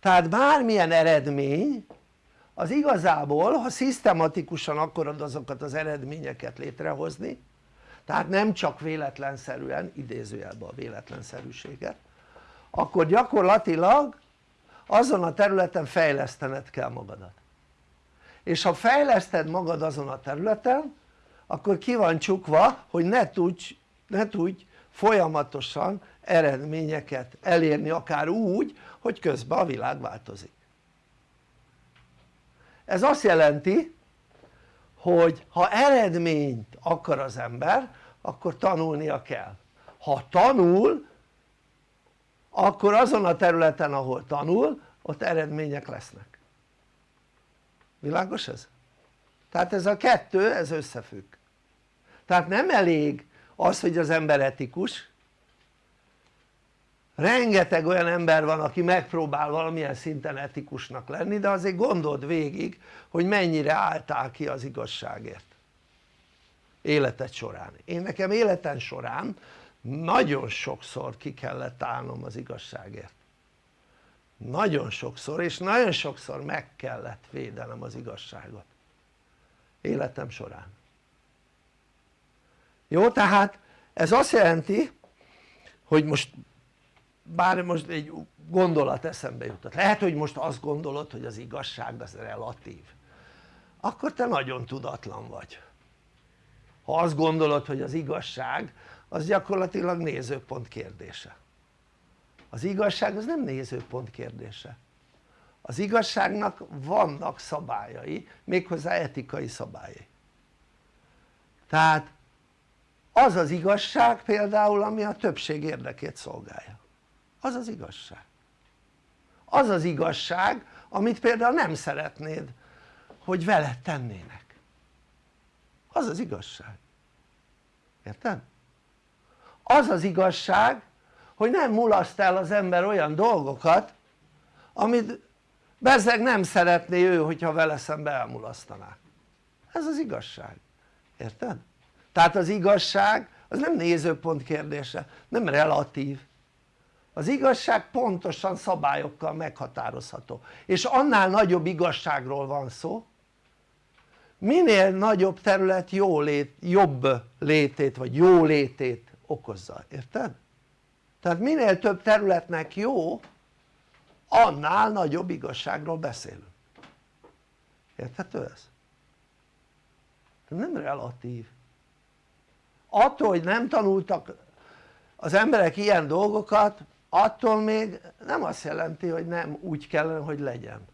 S1: tehát bármilyen eredmény az igazából ha szisztematikusan akarod azokat az eredményeket létrehozni tehát nem csak véletlenszerűen idézőjelben a véletlenszerűséget akkor gyakorlatilag azon a területen fejlesztened kell magadat. És ha fejleszted magad azon a területen akkor ki van csukva hogy ne tudj, ne tudj folyamatosan eredményeket elérni akár úgy hogy közben a világ változik. Ez azt jelenti hogy ha eredményt akar az ember akkor tanulnia kell. Ha tanul akkor azon a területen ahol tanul ott eredmények lesznek. Világos ez? tehát ez a kettő ez összefügg. Tehát nem elég az hogy az ember etikus rengeteg olyan ember van aki megpróbál valamilyen szinten etikusnak lenni de azért gondold végig hogy mennyire álltál ki az igazságért. Életed során, én nekem életem során nagyon sokszor ki kellett állnom az igazságért. Nagyon sokszor és nagyon sokszor meg kellett védenem az igazságot. Életem során. Jó tehát ez azt jelenti hogy most bár most egy gondolat eszembe jutott. Lehet hogy most azt gondolod hogy az igazság az relatív. Akkor te nagyon tudatlan vagy. Ha azt gondolod hogy az igazság az gyakorlatilag nézőpont kérdése. Az igazság az nem nézőpont kérdése. Az igazságnak vannak szabályai méghozzá etikai szabályai. Tehát az az igazság például ami a többség érdekét szolgálja az az igazság. Az az igazság amit például nem szeretnéd hogy veled tennének. Az az igazság. Érted? az az igazság hogy nem mulaszt el az ember olyan dolgokat amit bezzeg nem szeretné ő hogyha vele szembe elmulasztanák ez az igazság, érted? tehát az igazság az nem nézőpont kérdése, nem relatív az igazság pontosan szabályokkal meghatározható. És annál nagyobb igazságról van szó. Minél nagyobb terület jó lét, jobb létét vagy jó létét okozza, érted? tehát minél több területnek jó annál nagyobb igazságról beszélünk. Érthető ez? nem relatív. Attól hogy nem tanultak az emberek ilyen dolgokat attól még nem azt jelenti hogy nem úgy kellene hogy legyen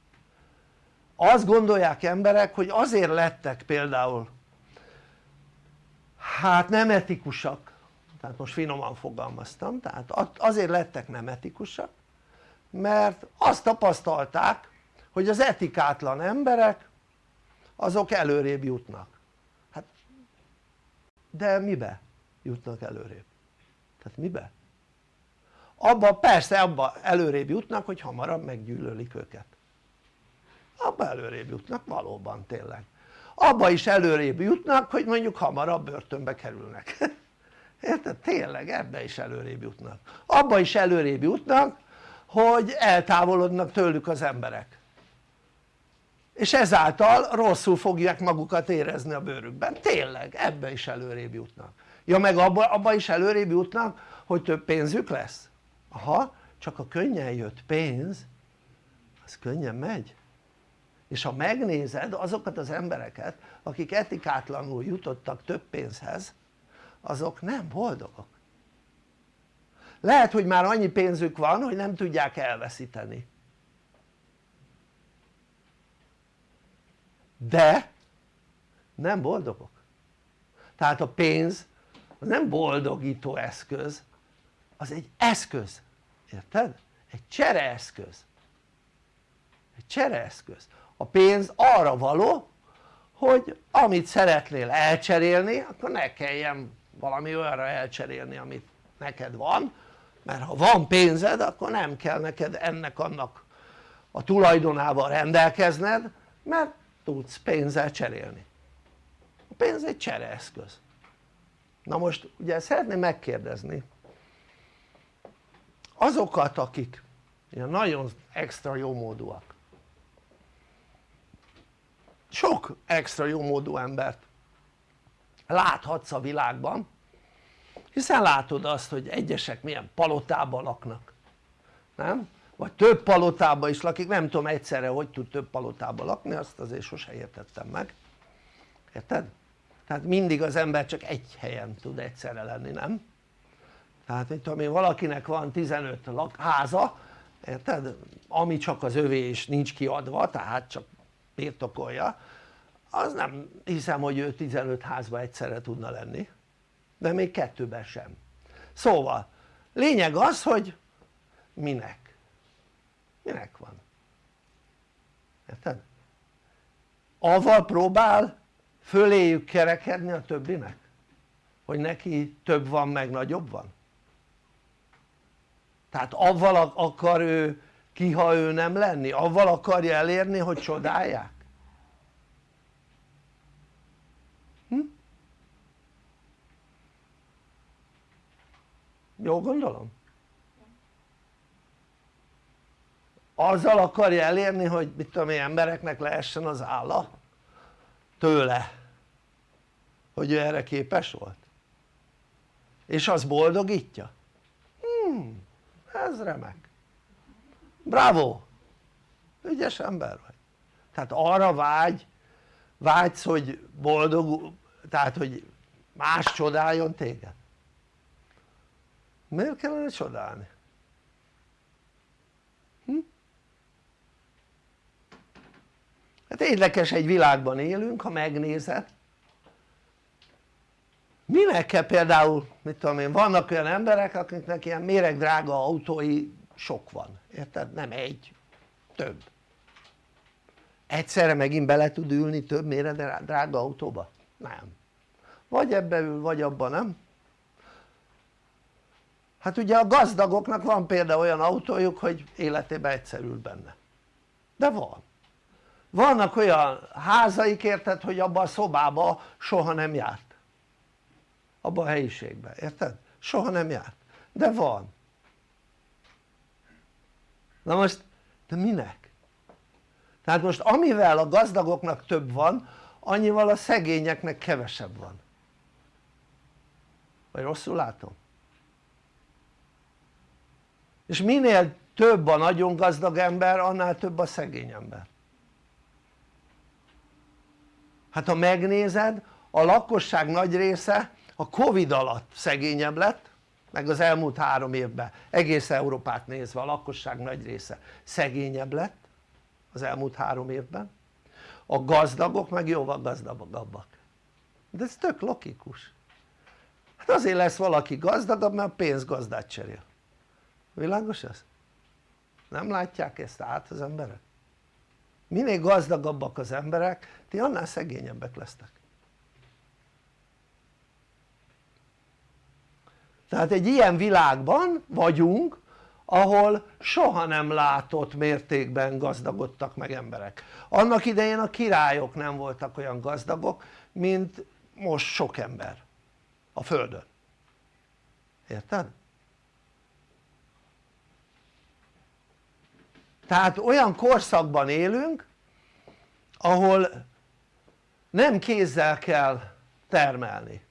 S1: azt gondolják emberek hogy azért lettek például hát nem etikusak tehát most finoman fogalmaztam tehát azért lettek nem etikusak mert azt tapasztalták hogy az etikátlan emberek azok előrébb jutnak hát de mibe jutnak előrébb? tehát mibe? Abba persze abba előrébb jutnak hogy hamarabb meggyűlölik őket. Abba előrébb jutnak valóban tényleg. Abba is előrébb jutnak hogy mondjuk hamarabb börtönbe kerülnek. Érted? tényleg ebbe is előrébb jutnak. Abba is előrébb jutnak hogy eltávolodnak tőlük az emberek. És ezáltal rosszul fogják magukat érezni a bőrükben, tényleg ebbe is előrébb jutnak. Ja meg abba, abba is előrébb jutnak hogy több pénzük lesz? Aha, csak a könnyen jött pénz az könnyen megy. És ha megnézed azokat az embereket akik etikátlanul jutottak több pénzhez azok nem boldogok. Lehet hogy már annyi pénzük van hogy nem tudják elveszíteni. De nem boldogok. Tehát a pénz az nem boldogító eszköz az egy eszköz, érted? egy csereeszköz. Egy csereeszköz. A pénz arra való hogy amit szeretnél elcserélni akkor ne kelljen valami olyanra elcserélni amit neked van mert ha van pénzed akkor nem kell neked ennek annak a tulajdonával rendelkezned mert tudsz pénzzel cserélni. A pénz egy csereeszköz. Na most ugye szeretném megkérdezni azokat akik ilyen nagyon extra jómódúak sok extra jómódú embert láthatsz a világban hiszen látod azt hogy egyesek milyen palotában laknak nem? vagy több palotában is lakik, nem tudom egyszerre hogy tud több palotában lakni azt azért sose értettem meg érted? tehát mindig az ember csak egy helyen tud egyszerre lenni nem? Tehát mit tudom én valakinek van 15 háza érted? ami csak az övé és nincs kiadva tehát csak birtokolja az nem hiszem hogy ő 15 házba egyszerre tudna lenni de még kettőben sem. Szóval lényeg az hogy minek? Minek van? Érted? avval próbál föléjük kerekedni a többinek? Hogy neki több van meg nagyobb van tehát avval akar ő ki ha ő nem lenni? avval akarja elérni hogy csodálják? hm? jó gondolom? azzal akarja elérni hogy mit tudom én embereknek lehessen az álla tőle hogy ő erre képes volt és az boldogítja? hmm ez remek. Bravo! Ügyes ember vagy. Tehát arra vágy vágysz hogy boldog tehát hogy más csodáljon téged? Miért kellene csodálni? Hm? hát érdekes egy világban élünk ha megnézed minek kell például mit tudom én vannak olyan emberek akiknek ilyen méregdrága autói sok van érted? nem egy, több egyszerre megint bele tud ülni több méregdrága autóba? nem vagy ebbe ül vagy abban nem? hát ugye a gazdagoknak van például olyan autójuk hogy életében egyszer ül benne de van vannak olyan házaik érted hogy abban a szobában soha nem járt abban a helyiségben, érted? soha nem járt, de van na most de minek? tehát most amivel a gazdagoknak több van annyival a szegényeknek kevesebb van vagy rosszul látom? és minél több a nagyon gazdag ember annál több a szegény ember hát ha megnézed a lakosság nagy része a Covid alatt szegényebb lett meg az elmúlt három évben. Egész Európát nézve a lakosság nagy része szegényebb lett az elmúlt három évben. A gazdagok meg jóval gazdagabbak. De ez tök logikus. Hát azért lesz valaki gazdagabb mert a pénz gazdát cserél. Világos ez? nem látják ezt át az emberek? minél gazdagabbak az emberek ti annál szegényebbek lesztek tehát egy ilyen világban vagyunk ahol soha nem látott mértékben gazdagodtak meg emberek. Annak idején a királyok nem voltak olyan gazdagok mint most sok ember a földön. Érted? tehát olyan korszakban élünk ahol nem kézzel kell termelni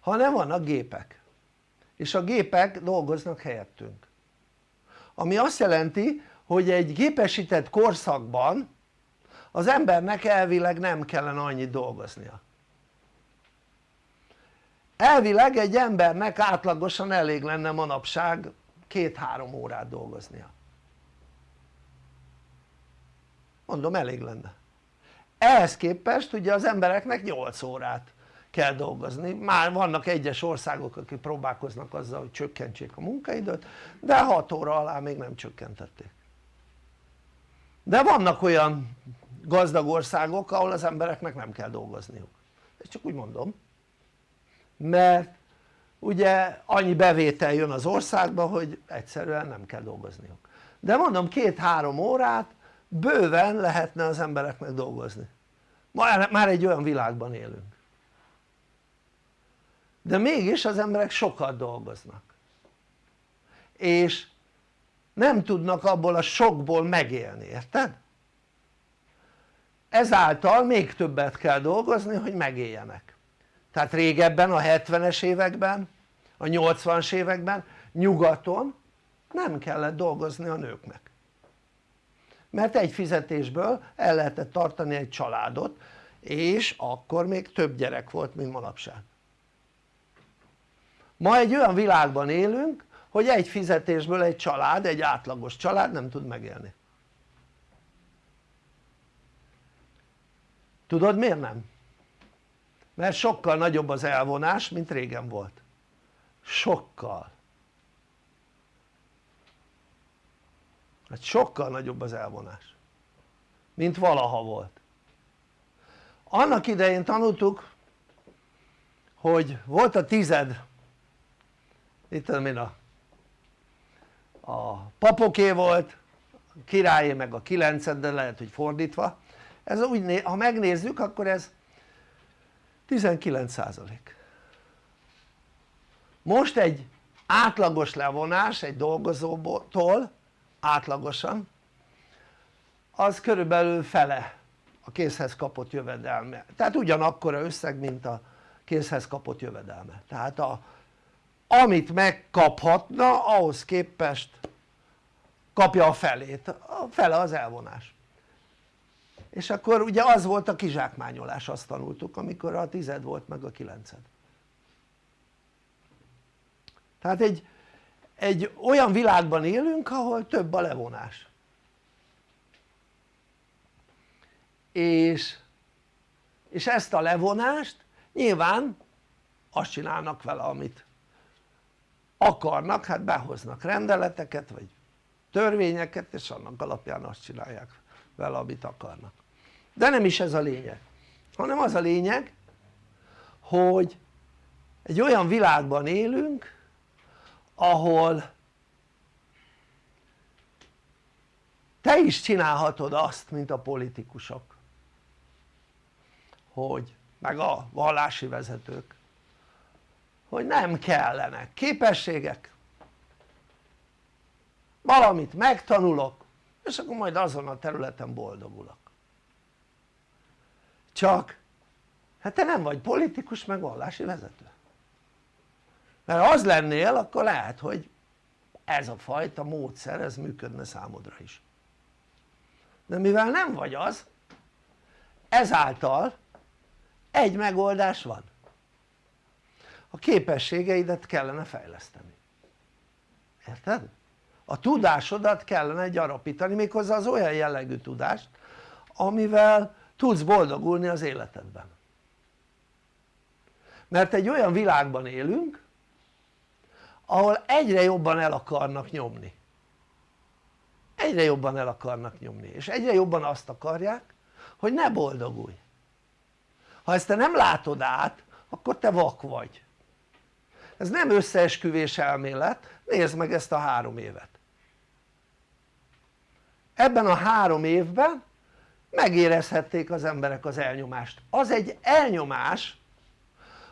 S1: hanem vannak gépek és a gépek dolgoznak helyettünk. Ami azt jelenti hogy egy gépesített korszakban az embernek elvileg nem kellene annyit dolgoznia. Elvileg egy embernek átlagosan elég lenne manapság két-három órát dolgoznia. Mondom elég lenne. Ehhez képest ugye az embereknek 8 órát kell dolgozni, már vannak egyes országok akik próbálkoznak azzal hogy csökkentsék a munkaidőt de 6 óra alá még nem csökkentették. De vannak olyan gazdag országok ahol az embereknek nem kell dolgozniuk. Ezt csak úgy mondom. Mert ugye annyi bevétel jön az országba hogy egyszerűen nem kell dolgozniuk. De mondom két-három órát bőven lehetne az embereknek dolgozni. Már, egy olyan világban élünk de mégis az emberek sokat dolgoznak. És nem tudnak abból a sokból megélni, érted? ezáltal még többet kell dolgozni hogy megéljenek. Tehát régebben a 70-es években a 80-as években nyugaton nem kellett dolgozni a nőknek. Mert egy fizetésből el lehetett tartani egy családot és akkor még több gyerek volt mint manapság ma egy olyan világban élünk hogy egy fizetésből egy család, egy átlagos család nem tud megélni. Tudod miért nem? mert sokkal nagyobb az elvonás mint régen volt. Sokkal. Hát sokkal nagyobb az elvonás mint valaha volt. Annak idején tanultuk hogy volt a tized itt tudom én a, a papoké volt a királyé meg a kilenced de lehet hogy fordítva. Ez úgy ha megnézzük akkor ez 19 százalék. Most egy átlagos levonás egy dolgozótól átlagosan az körülbelül fele a készhez kapott jövedelme. Tehát ugyanakkora összeg mint a készhez kapott jövedelme. Tehát a, amit megkaphatna ahhoz képest kapja a felét, a fele az elvonás. És akkor ugye az volt a kizsákmányolás azt tanultuk amikor a tized volt meg a kilenced. Tehát egy, egy olyan világban élünk ahol több a levonás. És, és ezt a levonást nyilván azt csinálnak vele amit akarnak, hát behoznak rendeleteket vagy törvényeket és annak alapján azt csinálják vele amit akarnak. De nem is ez a lényeg hanem az a lényeg hogy egy olyan világban élünk ahol te is csinálhatod azt mint a politikusok. Hogy meg a vallási vezetők hogy nem kellenek képességek. Valamit megtanulok és akkor majd azon a területen boldogulok. Csak hát te nem vagy politikus meg vallási vezető. Mert az lennél akkor lehet hogy ez a fajta módszer ez működne számodra is. De mivel nem vagy az ezáltal egy megoldás van a képességeidet kellene fejleszteni. Érted? a tudásodat kellene gyarapítani méghozzá az olyan jellegű tudást amivel tudsz boldogulni az életedben. Mert egy olyan világban élünk ahol egyre jobban el akarnak nyomni. Egyre jobban el akarnak nyomni és egyre jobban azt akarják hogy ne boldogulj. Ha ezt te nem látod át akkor te vak vagy ez nem összeesküvés elmélet, nézd meg ezt a három évet. Ebben a három évben megérezhették az emberek az elnyomást. Az egy elnyomás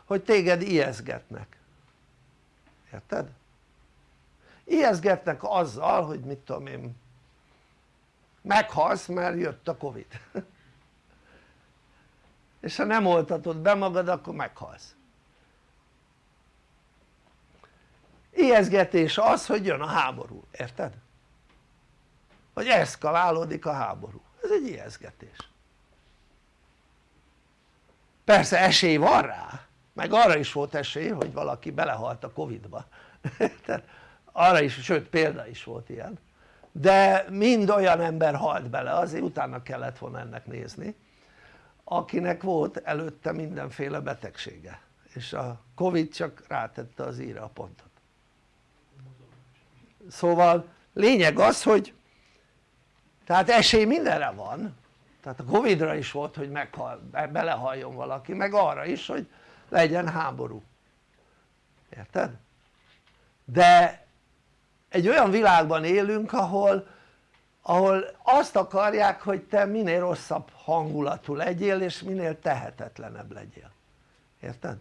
S1: hogy téged ijeszgetnek. Érted? ijeszgetnek azzal hogy mit tudom én meghalsz mert jött a Covid. És ha nem oltatod be magad akkor meghalsz ijeszgetés az hogy jön a háború, érted? hogy eszkalálódik a háború, ez egy ijeszgetés. Persze esély van rá. Meg arra is volt esély hogy valaki belehalt a Covid-ba. Tehát arra is, sőt példa is volt ilyen. De mind olyan ember halt bele azért utána kellett volna ennek nézni akinek volt előtte mindenféle betegsége. És a Covid csak rátette az íre a pontot szóval lényeg az hogy tehát esély mindenre van tehát a Covid-ra is volt hogy meghal, belehalljon valaki meg arra is hogy legyen háború érted? de egy olyan világban élünk ahol, ahol azt akarják hogy te minél rosszabb hangulatú legyél és minél tehetetlenebb legyél érted?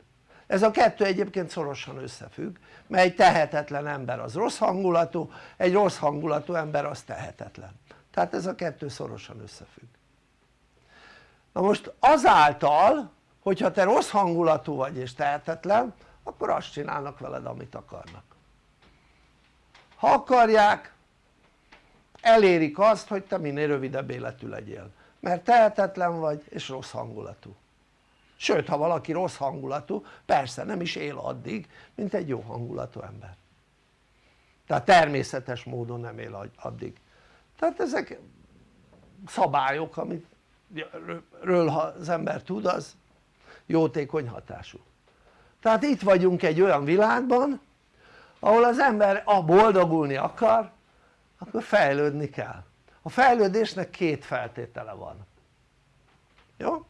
S1: Ez a kettő egyébként szorosan összefügg mert egy tehetetlen ember az rossz hangulatú egy rossz hangulatú ember az tehetetlen. Tehát ez a kettő szorosan összefügg. Na most azáltal hogyha te rossz hangulatú vagy és tehetetlen akkor azt csinálnak veled amit akarnak. Ha akarják elérik azt hogy te minél rövidebb életű legyél. Mert tehetetlen vagy és rossz hangulatú sőt ha valaki rossz hangulatú persze nem is él addig mint egy jó hangulatú ember. Tehát természetes módon nem él addig. Tehát ezek szabályok amit ről ha az ember tud az jótékony hatású. Tehát itt vagyunk egy olyan világban ahol az ember a boldogulni akar akkor fejlődni kell. A fejlődésnek két feltétele van. Jó?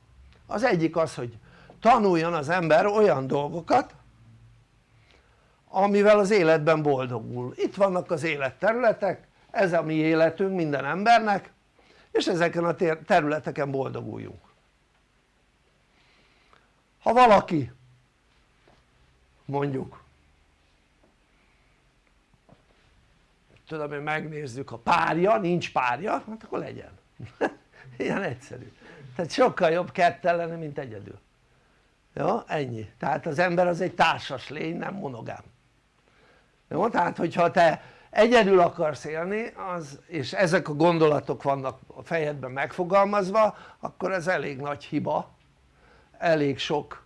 S1: Az egyik az hogy tanuljon az ember olyan dolgokat amivel az életben boldogul. Itt vannak az életterületek ez a mi életünk minden embernek és ezeken a területeken boldoguljunk. Ha valaki mondjuk tudom én megnézzük a párja, nincs párja, hát akkor legyen. Ilyen egyszerű tehát sokkal jobb ketten lenni mint egyedül jó? ennyi, tehát az ember az egy társas lény nem monogám jó? tehát hogyha te egyedül akarsz élni az, és ezek a gondolatok vannak a fejedben megfogalmazva akkor ez elég nagy hiba elég sok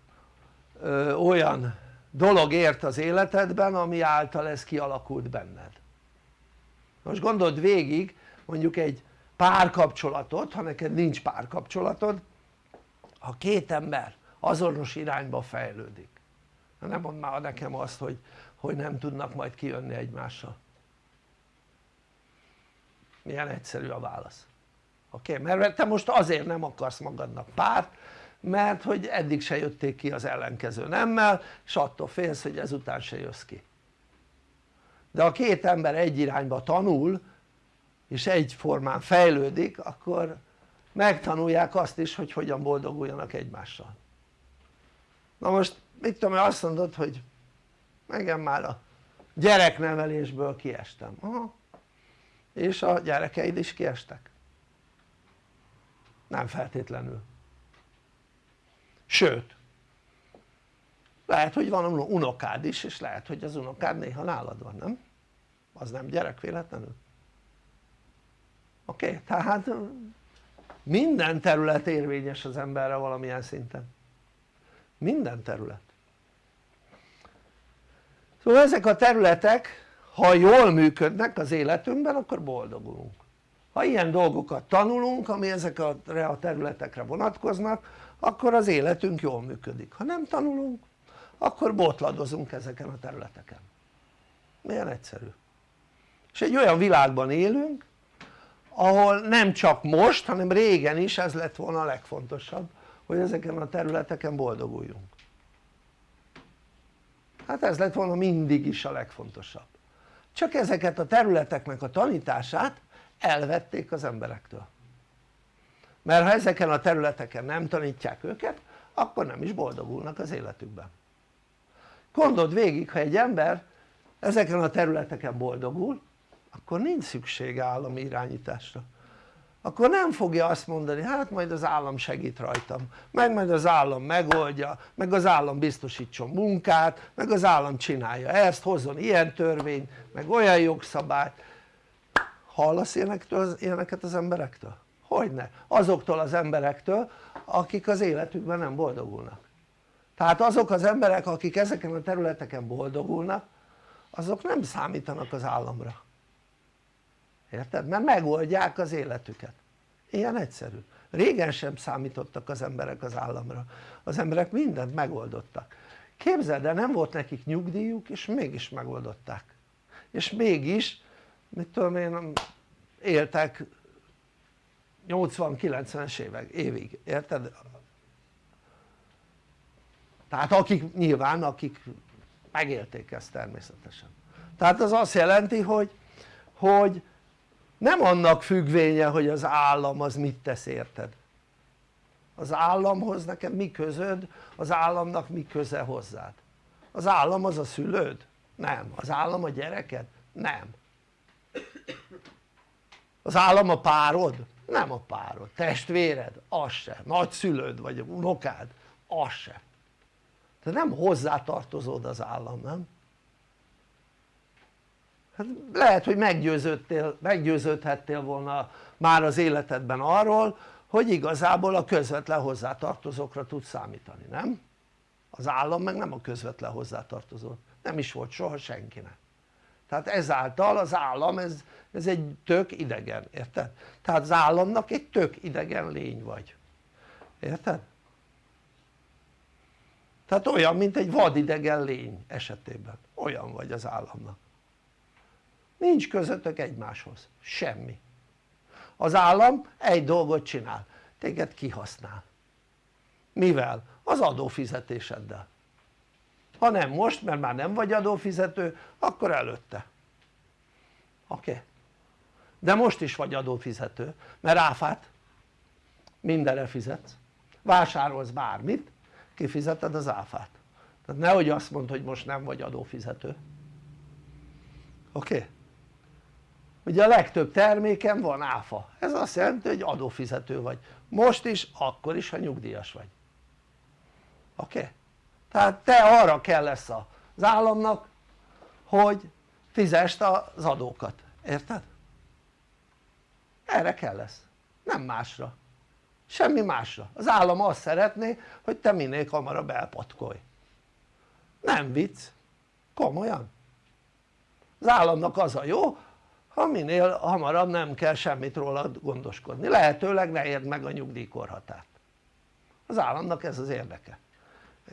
S1: ö, olyan dolog ért az életedben ami által ez kialakult benned most gondold végig mondjuk egy párkapcsolatot ha neked nincs párkapcsolatod ha két ember azonos irányba fejlődik nem mondd már nekem azt hogy, hogy nem tudnak majd kijönni egymással milyen egyszerű a válasz oké? Okay? mert te most azért nem akarsz magadnak párt mert hogy eddig se jötték ki az ellenkező nemmel és attól félsz hogy ezután se jössz ki de ha két ember egy irányba tanul és egyformán fejlődik akkor megtanulják azt is hogy hogyan boldoguljanak egymással. Na most mit tudom én azt mondod hogy engem már a gyereknevelésből kiestem. Aha. És a gyerekeid is kiestek? Nem feltétlenül. Sőt lehet hogy van unokád is és lehet hogy az unokád néha nálad van nem? az nem gyerek véletlenül oké? Okay? tehát minden terület érvényes az emberre valamilyen szinten minden terület szóval ezek a területek ha jól működnek az életünkben akkor boldogulunk ha ilyen dolgokat tanulunk ami ezekre a területekre vonatkoznak akkor az életünk jól működik ha nem tanulunk akkor botladozunk ezeken a területeken milyen egyszerű és egy olyan világban élünk ahol nem csak most hanem régen is ez lett volna a legfontosabb hogy ezeken a területeken boldoguljunk. Hát ez lett volna mindig is a legfontosabb. Csak ezeket a területeknek a tanítását elvették az emberektől. Mert ha ezeken a területeken nem tanítják őket akkor nem is boldogulnak az életükben. Gondold végig ha egy ember ezeken a területeken boldogul akkor nincs szükség állami irányításra. Akkor nem fogja azt mondani hát majd az állam segít rajtam. Meg majd az állam megoldja meg az állam biztosítson munkát meg az állam csinálja ezt hozzon ilyen törvényt meg olyan jogszabályt. Hallasz ilyeneket az emberektől? hogyne, azoktól az emberektől akik az életükben nem boldogulnak. Tehát azok az emberek akik ezeken a területeken boldogulnak azok nem számítanak az államra érted? mert megoldják az életüket. Ilyen egyszerű. Régen sem számítottak az emberek az államra. Az emberek mindent megoldottak. Képzeld el nem volt nekik nyugdíjuk és mégis megoldották. És mégis mit tudom én éltek 80-90-es évek, évig, érted? tehát akik nyilván akik megélték ezt természetesen. Tehát az azt jelenti hogy, hogy nem annak függvénye hogy az állam az mit tesz érted az államhoz nekem mi közöd az államnak mi köze hozzád az állam az a szülőd? nem, az állam a gyereked? nem az állam a párod? nem a párod, testvéred? az se, nagyszülőd vagy unokád? az se te nem hozzátartozod az állam, nem? Hát lehet hogy meggyőződtél, meggyőződhettél volna már az életedben arról hogy igazából a közvetlen hozzátartozókra tudsz számítani, nem? az állam meg nem a közvetlen hozzátartozó, nem is volt soha senkinek tehát ezáltal az állam ez, ez egy tök idegen, érted? tehát az államnak egy tök idegen lény vagy, érted? tehát olyan mint egy vadidegen lény esetében, olyan vagy az államnak nincs közöttök egymáshoz, semmi az állam egy dolgot csinál, téged kihasznál mivel? az adófizetéseddel ha nem most mert már nem vagy adófizető akkor előtte oké? Okay? de most is vagy adófizető mert áfát mindenre fizetsz vásárolsz bármit kifizeted az áfát tehát nehogy azt mondd hogy most nem vagy adófizető oké? Okay? Ugye a legtöbb terméken van áfa. Ez azt jelenti hogy adófizető vagy. Most is akkor is ha nyugdíjas vagy. Oké? Okay? tehát te arra kell lesz az államnak hogy fizest az adókat, érted? erre kell lesz, nem másra. Semmi másra, az állam azt szeretné hogy te minél hamarabb elpatkolj. Nem vicc, komolyan. Az államnak az a jó ha minél hamarabb nem kell semmit róla gondoskodni, lehetőleg ne érd meg a nyugdíjkorhatárt az államnak ez az érdeke.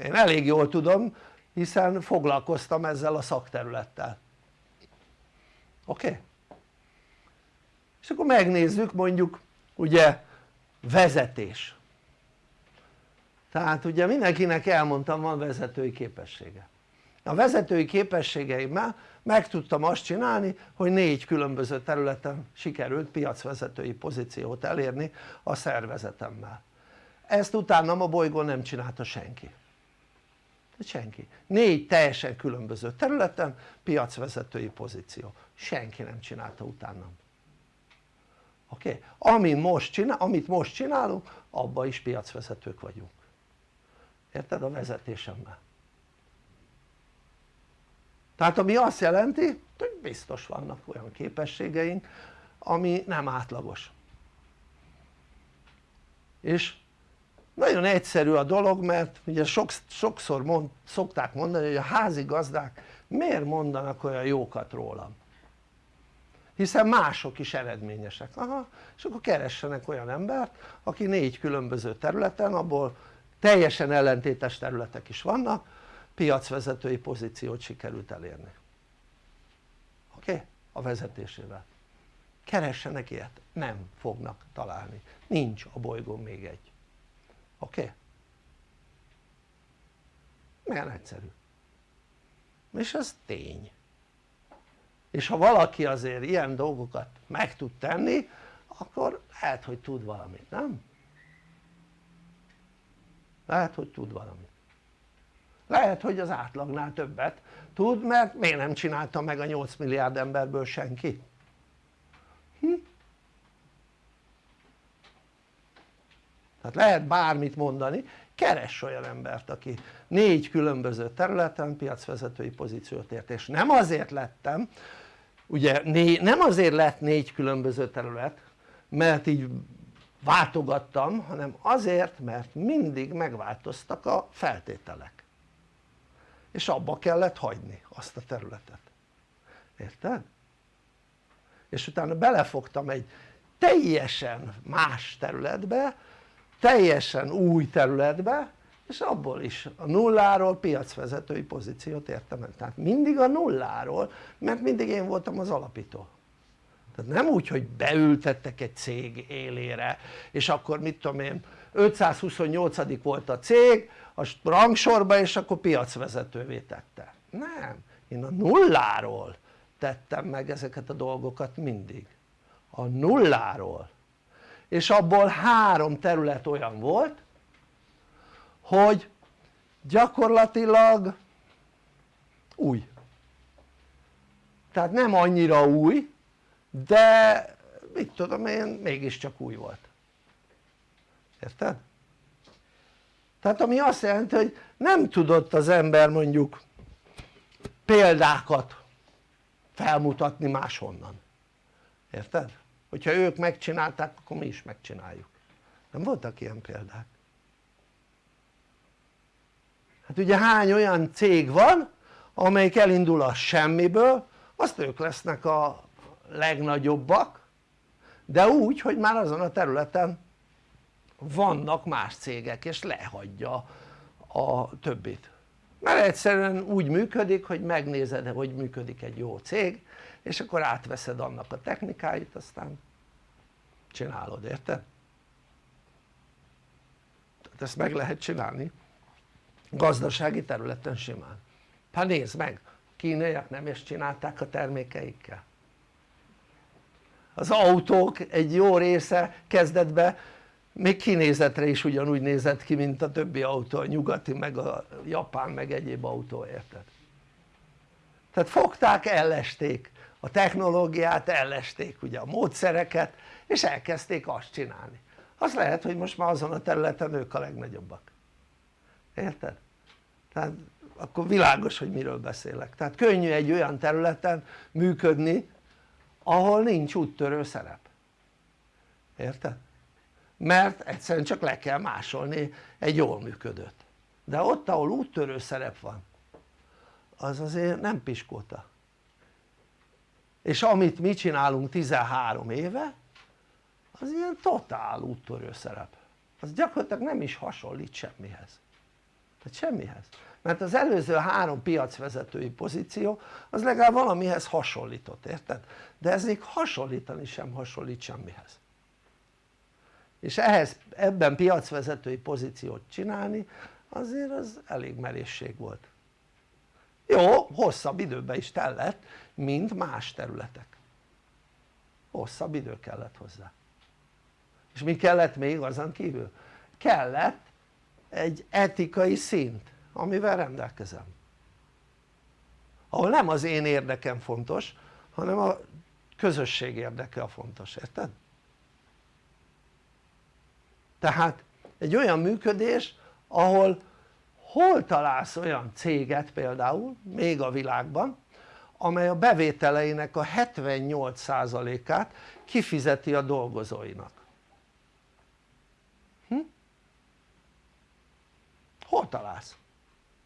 S1: Én elég jól tudom hiszen foglalkoztam ezzel a szakterülettel. Oké? Okay? és akkor megnézzük mondjuk ugye vezetés. Tehát ugye mindenkinek elmondtam van vezetői képessége. A vezetői képességeimmel meg tudtam azt csinálni hogy négy különböző területen sikerült piacvezetői pozíciót elérni a szervezetemmel. Ezt utána a bolygón nem csinálta senki. Senki, négy teljesen különböző területen piacvezetői pozíció, senki nem csinálta utánam oké? Okay? Most csinál, amit most csinálunk abban is piacvezetők vagyunk. Érted? A vezetésemmel tehát ami azt jelenti hogy biztos vannak olyan képességeink ami nem átlagos. És nagyon egyszerű a dolog mert ugye sok, sokszor mond, szokták mondani hogy a házigazdák miért mondanak olyan jókat rólam? Hiszen mások is eredményesek, aha, és akkor keressenek olyan embert aki négy különböző területen abból teljesen ellentétes területek is vannak piacvezetői pozíciót sikerült elérni oké? Okay? a vezetésével keressenek ilyet, nem fognak találni, nincs a bolygón még egy oké? Okay? milyen egyszerű és ez tény és ha valaki azért ilyen dolgokat meg tud tenni akkor lehet hogy tud valamit, nem? lehet hogy tud valamit lehet hogy az átlagnál többet tud mert miért nem csinálta meg a 8 milliárd emberből senki? Hm? tehát lehet bármit mondani keress olyan embert aki négy különböző területen piacvezetői pozíciót ért és nem azért lettem ugye né, nem azért lett négy különböző terület mert így váltogattam hanem azért mert mindig megváltoztak a feltételek és abba kellett hagyni azt a területet. Érted? és utána belefogtam egy teljesen más területbe teljesen új területbe és abból is a nulláról piacvezetői pozíciót értem el, tehát mindig a nulláról mert mindig én voltam az alapító. Tehát nem úgy hogy beültettek egy cég élére és akkor mit tudom én 528 volt a cég a rangsorba és akkor piacvezetővé tette. Nem, én a nulláról tettem meg ezeket a dolgokat mindig. A nulláról. És abból három terület olyan volt hogy gyakorlatilag új. Tehát nem annyira új de mit tudom én mégiscsak új volt. Érted? Tehát ami azt jelenti hogy nem tudott az ember mondjuk példákat felmutatni máshonnan. Érted? hogyha ők megcsinálták akkor mi is megcsináljuk. Nem voltak ilyen példák. Hát ugye hány olyan cég van amelyik elindul a semmiből azt ők lesznek a legnagyobbak de úgy hogy már azon a területen vannak más cégek és lehagyja a többit. Mert egyszerűen úgy működik hogy megnézed hogy működik egy jó cég és akkor átveszed annak a technikáit aztán csinálod, érted? tehát ezt meg lehet csinálni. Gazdasági területen simán. Hát nézd meg kínaiak nem is csinálták a termékeikkel. Az autók egy jó része kezdetben még kinézetre is ugyanúgy nézett ki mint a többi autó, a nyugati meg a japán meg egyéb autó érted? tehát fogták ellesték a technológiát ellesték ugye a módszereket és elkezdték azt csinálni az lehet hogy most már azon a területen ők a legnagyobbak érted? tehát akkor világos hogy miről beszélek tehát könnyű egy olyan területen működni ahol nincs úttörő szerep érted? Mert egyszerűen csak le kell másolni egy jól működőt de ott ahol úttörő szerep van az azért nem piskóta. És amit mi csinálunk 13 éve az ilyen totál úttörő szerep. Az gyakorlatilag nem is hasonlít semmihez. Tehát semmihez. Mert az előző három piacvezetői pozíció az legalább valamihez hasonlított, érted? de ez még hasonlítani sem hasonlít semmihez és ehhez ebben piacvezetői pozíciót csinálni azért az elég merészség volt jó hosszabb időbe is tellett mint más területek hosszabb idő kellett hozzá és mi kellett még azon kívül? kellett egy etikai szint amivel rendelkezem ahol nem az én érdekem fontos hanem a közösség érdeke a fontos, érted? Tehát egy olyan működés ahol hol találsz olyan céget például még a világban amely a bevételeinek a 78%-át kifizeti a dolgozóinak hm? hol találsz?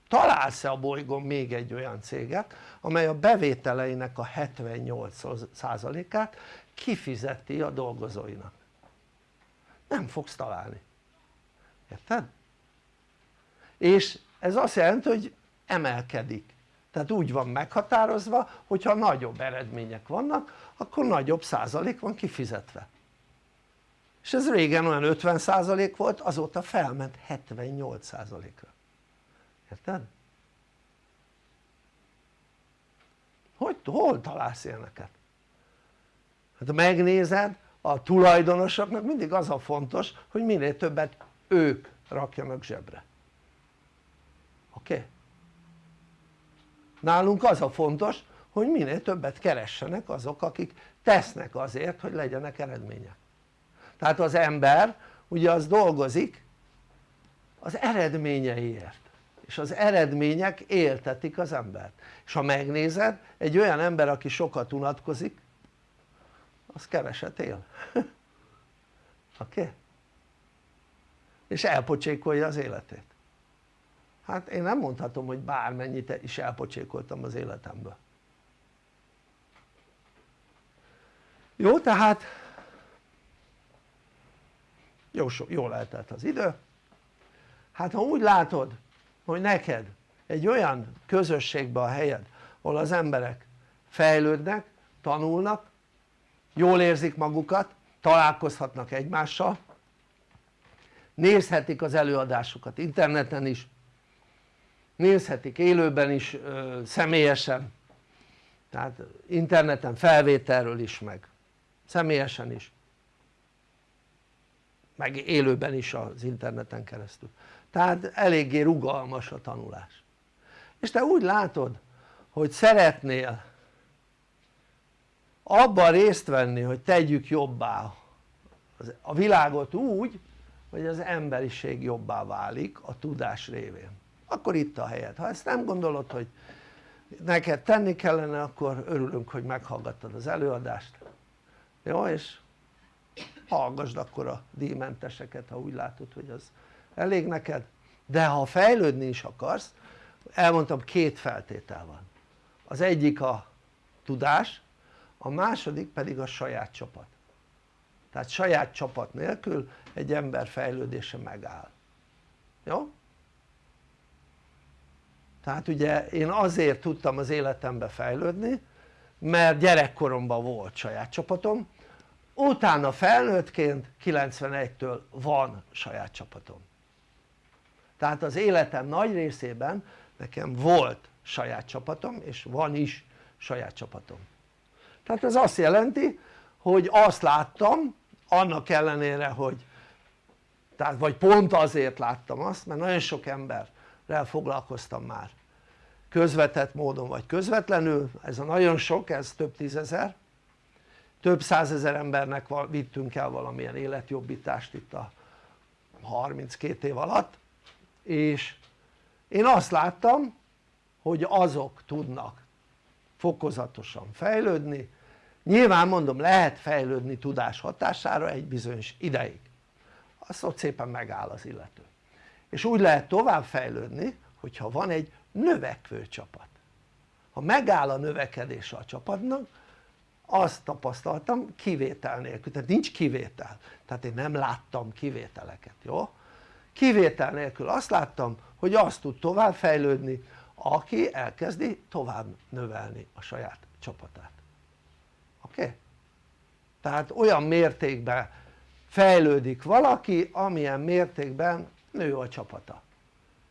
S1: találsz-e a bolygón még egy olyan céget amely a bevételeinek a 78%-át kifizeti a dolgozóinak nem fogsz találni érted? és ez azt jelenti hogy emelkedik tehát úgy van meghatározva hogyha nagyobb eredmények vannak akkor nagyobb százalék van kifizetve és ez régen olyan 50 százalék volt azóta felment 78 százalékra érted? hogy hol találsz ilyeneket? hát megnézed a tulajdonosoknak mindig az a fontos hogy minél többet ők rakjanak zsebre oké? Okay? nálunk az a fontos hogy minél többet keressenek azok akik tesznek azért hogy legyenek eredmények tehát az ember ugye az dolgozik az eredményeiért és az eredmények éltetik az embert és ha megnézed egy olyan ember aki sokat unatkozik az keveset él oké? Okay? és elpocsékolja az életét hát én nem mondhatom hogy bármennyit is elpocsékoltam az életemből jó tehát jó, jól eltelt az idő hát ha úgy látod hogy neked egy olyan közösségbe a helyed ahol az emberek fejlődnek, tanulnak, jól érzik magukat, találkozhatnak egymással nézhetik az előadásokat interneten is nézhetik élőben is személyesen. Tehát interneten felvételről is meg személyesen is. Meg élőben is az interneten keresztül. Tehát eléggé rugalmas a tanulás. És te úgy látod hogy szeretnél abban részt venni hogy tegyük jobbá a világot úgy hogy az emberiség jobbá válik a tudás révén. Akkor itt a helyed, ha ezt nem gondolod hogy neked tenni kellene akkor örülünk hogy meghallgattad az előadást. Jó és hallgassd akkor a díjmenteseket ha úgy látod hogy az elég neked. De ha fejlődni is akarsz elmondtam két feltétel van. Az egyik a tudás a második pedig a saját csapat. Tehát saját csapat nélkül egy ember fejlődése megáll. Jó? tehát ugye én azért tudtam az életembe fejlődni mert gyerekkoromban volt saját csapatom. Utána felnőttként 91-től van saját csapatom. Tehát az életem nagy részében nekem volt saját csapatom és van is saját csapatom tehát ez azt jelenti hogy azt láttam annak ellenére hogy tehát vagy pont azért láttam azt mert nagyon sok emberrel foglalkoztam már. Közvetett módon vagy közvetlenül ez a nagyon sok ez több tízezer. Több százezer embernek vittünk el valamilyen életjobbítást itt a 32 év alatt és én azt láttam hogy azok tudnak fokozatosan fejlődni. Nyilván mondom lehet fejlődni tudás hatására egy bizonyos ideig. Azt ott szépen megáll az illető. És úgy lehet tovább fejlődni hogyha van egy növekvő csapat. Ha megáll a növekedése a csapatnak azt tapasztaltam kivétel nélkül, tehát nincs kivétel. Tehát én nem láttam kivételeket, jó? kivétel nélkül azt láttam hogy azt tud tovább fejlődni aki elkezdi tovább növelni a saját csapatát oké? Okay? tehát olyan mértékben fejlődik valaki amilyen mértékben nő a csapata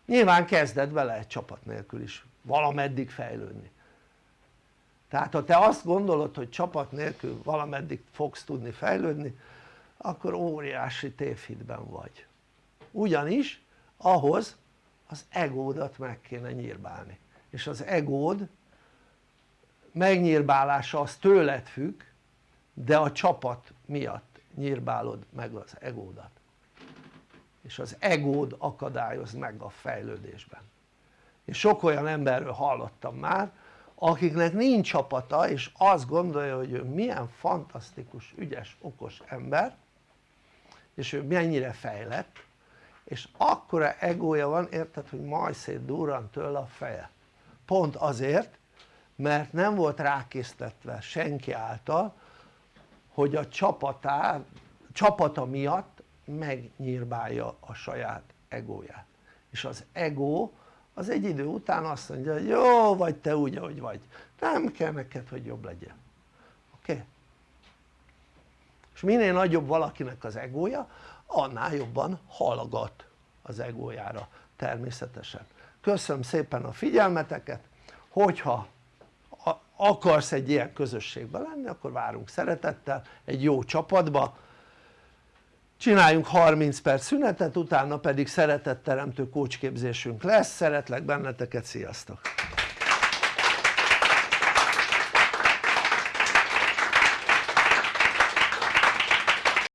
S1: nyilván kezded egy csapat nélkül is valameddig fejlődni tehát ha te azt gondolod hogy csapat nélkül valameddig fogsz tudni fejlődni akkor óriási tévhitben vagy ugyanis ahhoz az egódat meg kéne nyírbálni. És az egód megnyírbálása az tőled függ de a csapat miatt nyírbálod meg az egódat. És az egód akadályoz meg a fejlődésben. És sok olyan emberről hallottam már akiknek nincs csapata és azt gondolja hogy ő milyen fantasztikus, ügyes, okos ember és ő mennyire fejlett és akkora egója van érted hogy majd szét durran tőle a feje pont azért mert nem volt rákésztetve senki által hogy a csapatá, csapata miatt megnyírbálja a saját egóját és az ego az egy idő után azt mondja hogy jó vagy te úgy ahogy vagy nem kell neked hogy jobb legyen oké? Okay? és minél nagyobb valakinek az egója annál jobban hallgat az egójára természetesen. Köszönöm szépen a figyelmeteket. Hogyha akarsz egy ilyen közösségben lenni akkor várunk szeretettel egy jó csapatba. Csináljunk 30 perc szünetet utána pedig szeretetteremtő kócsképzésünk lesz, szeretlek benneteket, sziasztok!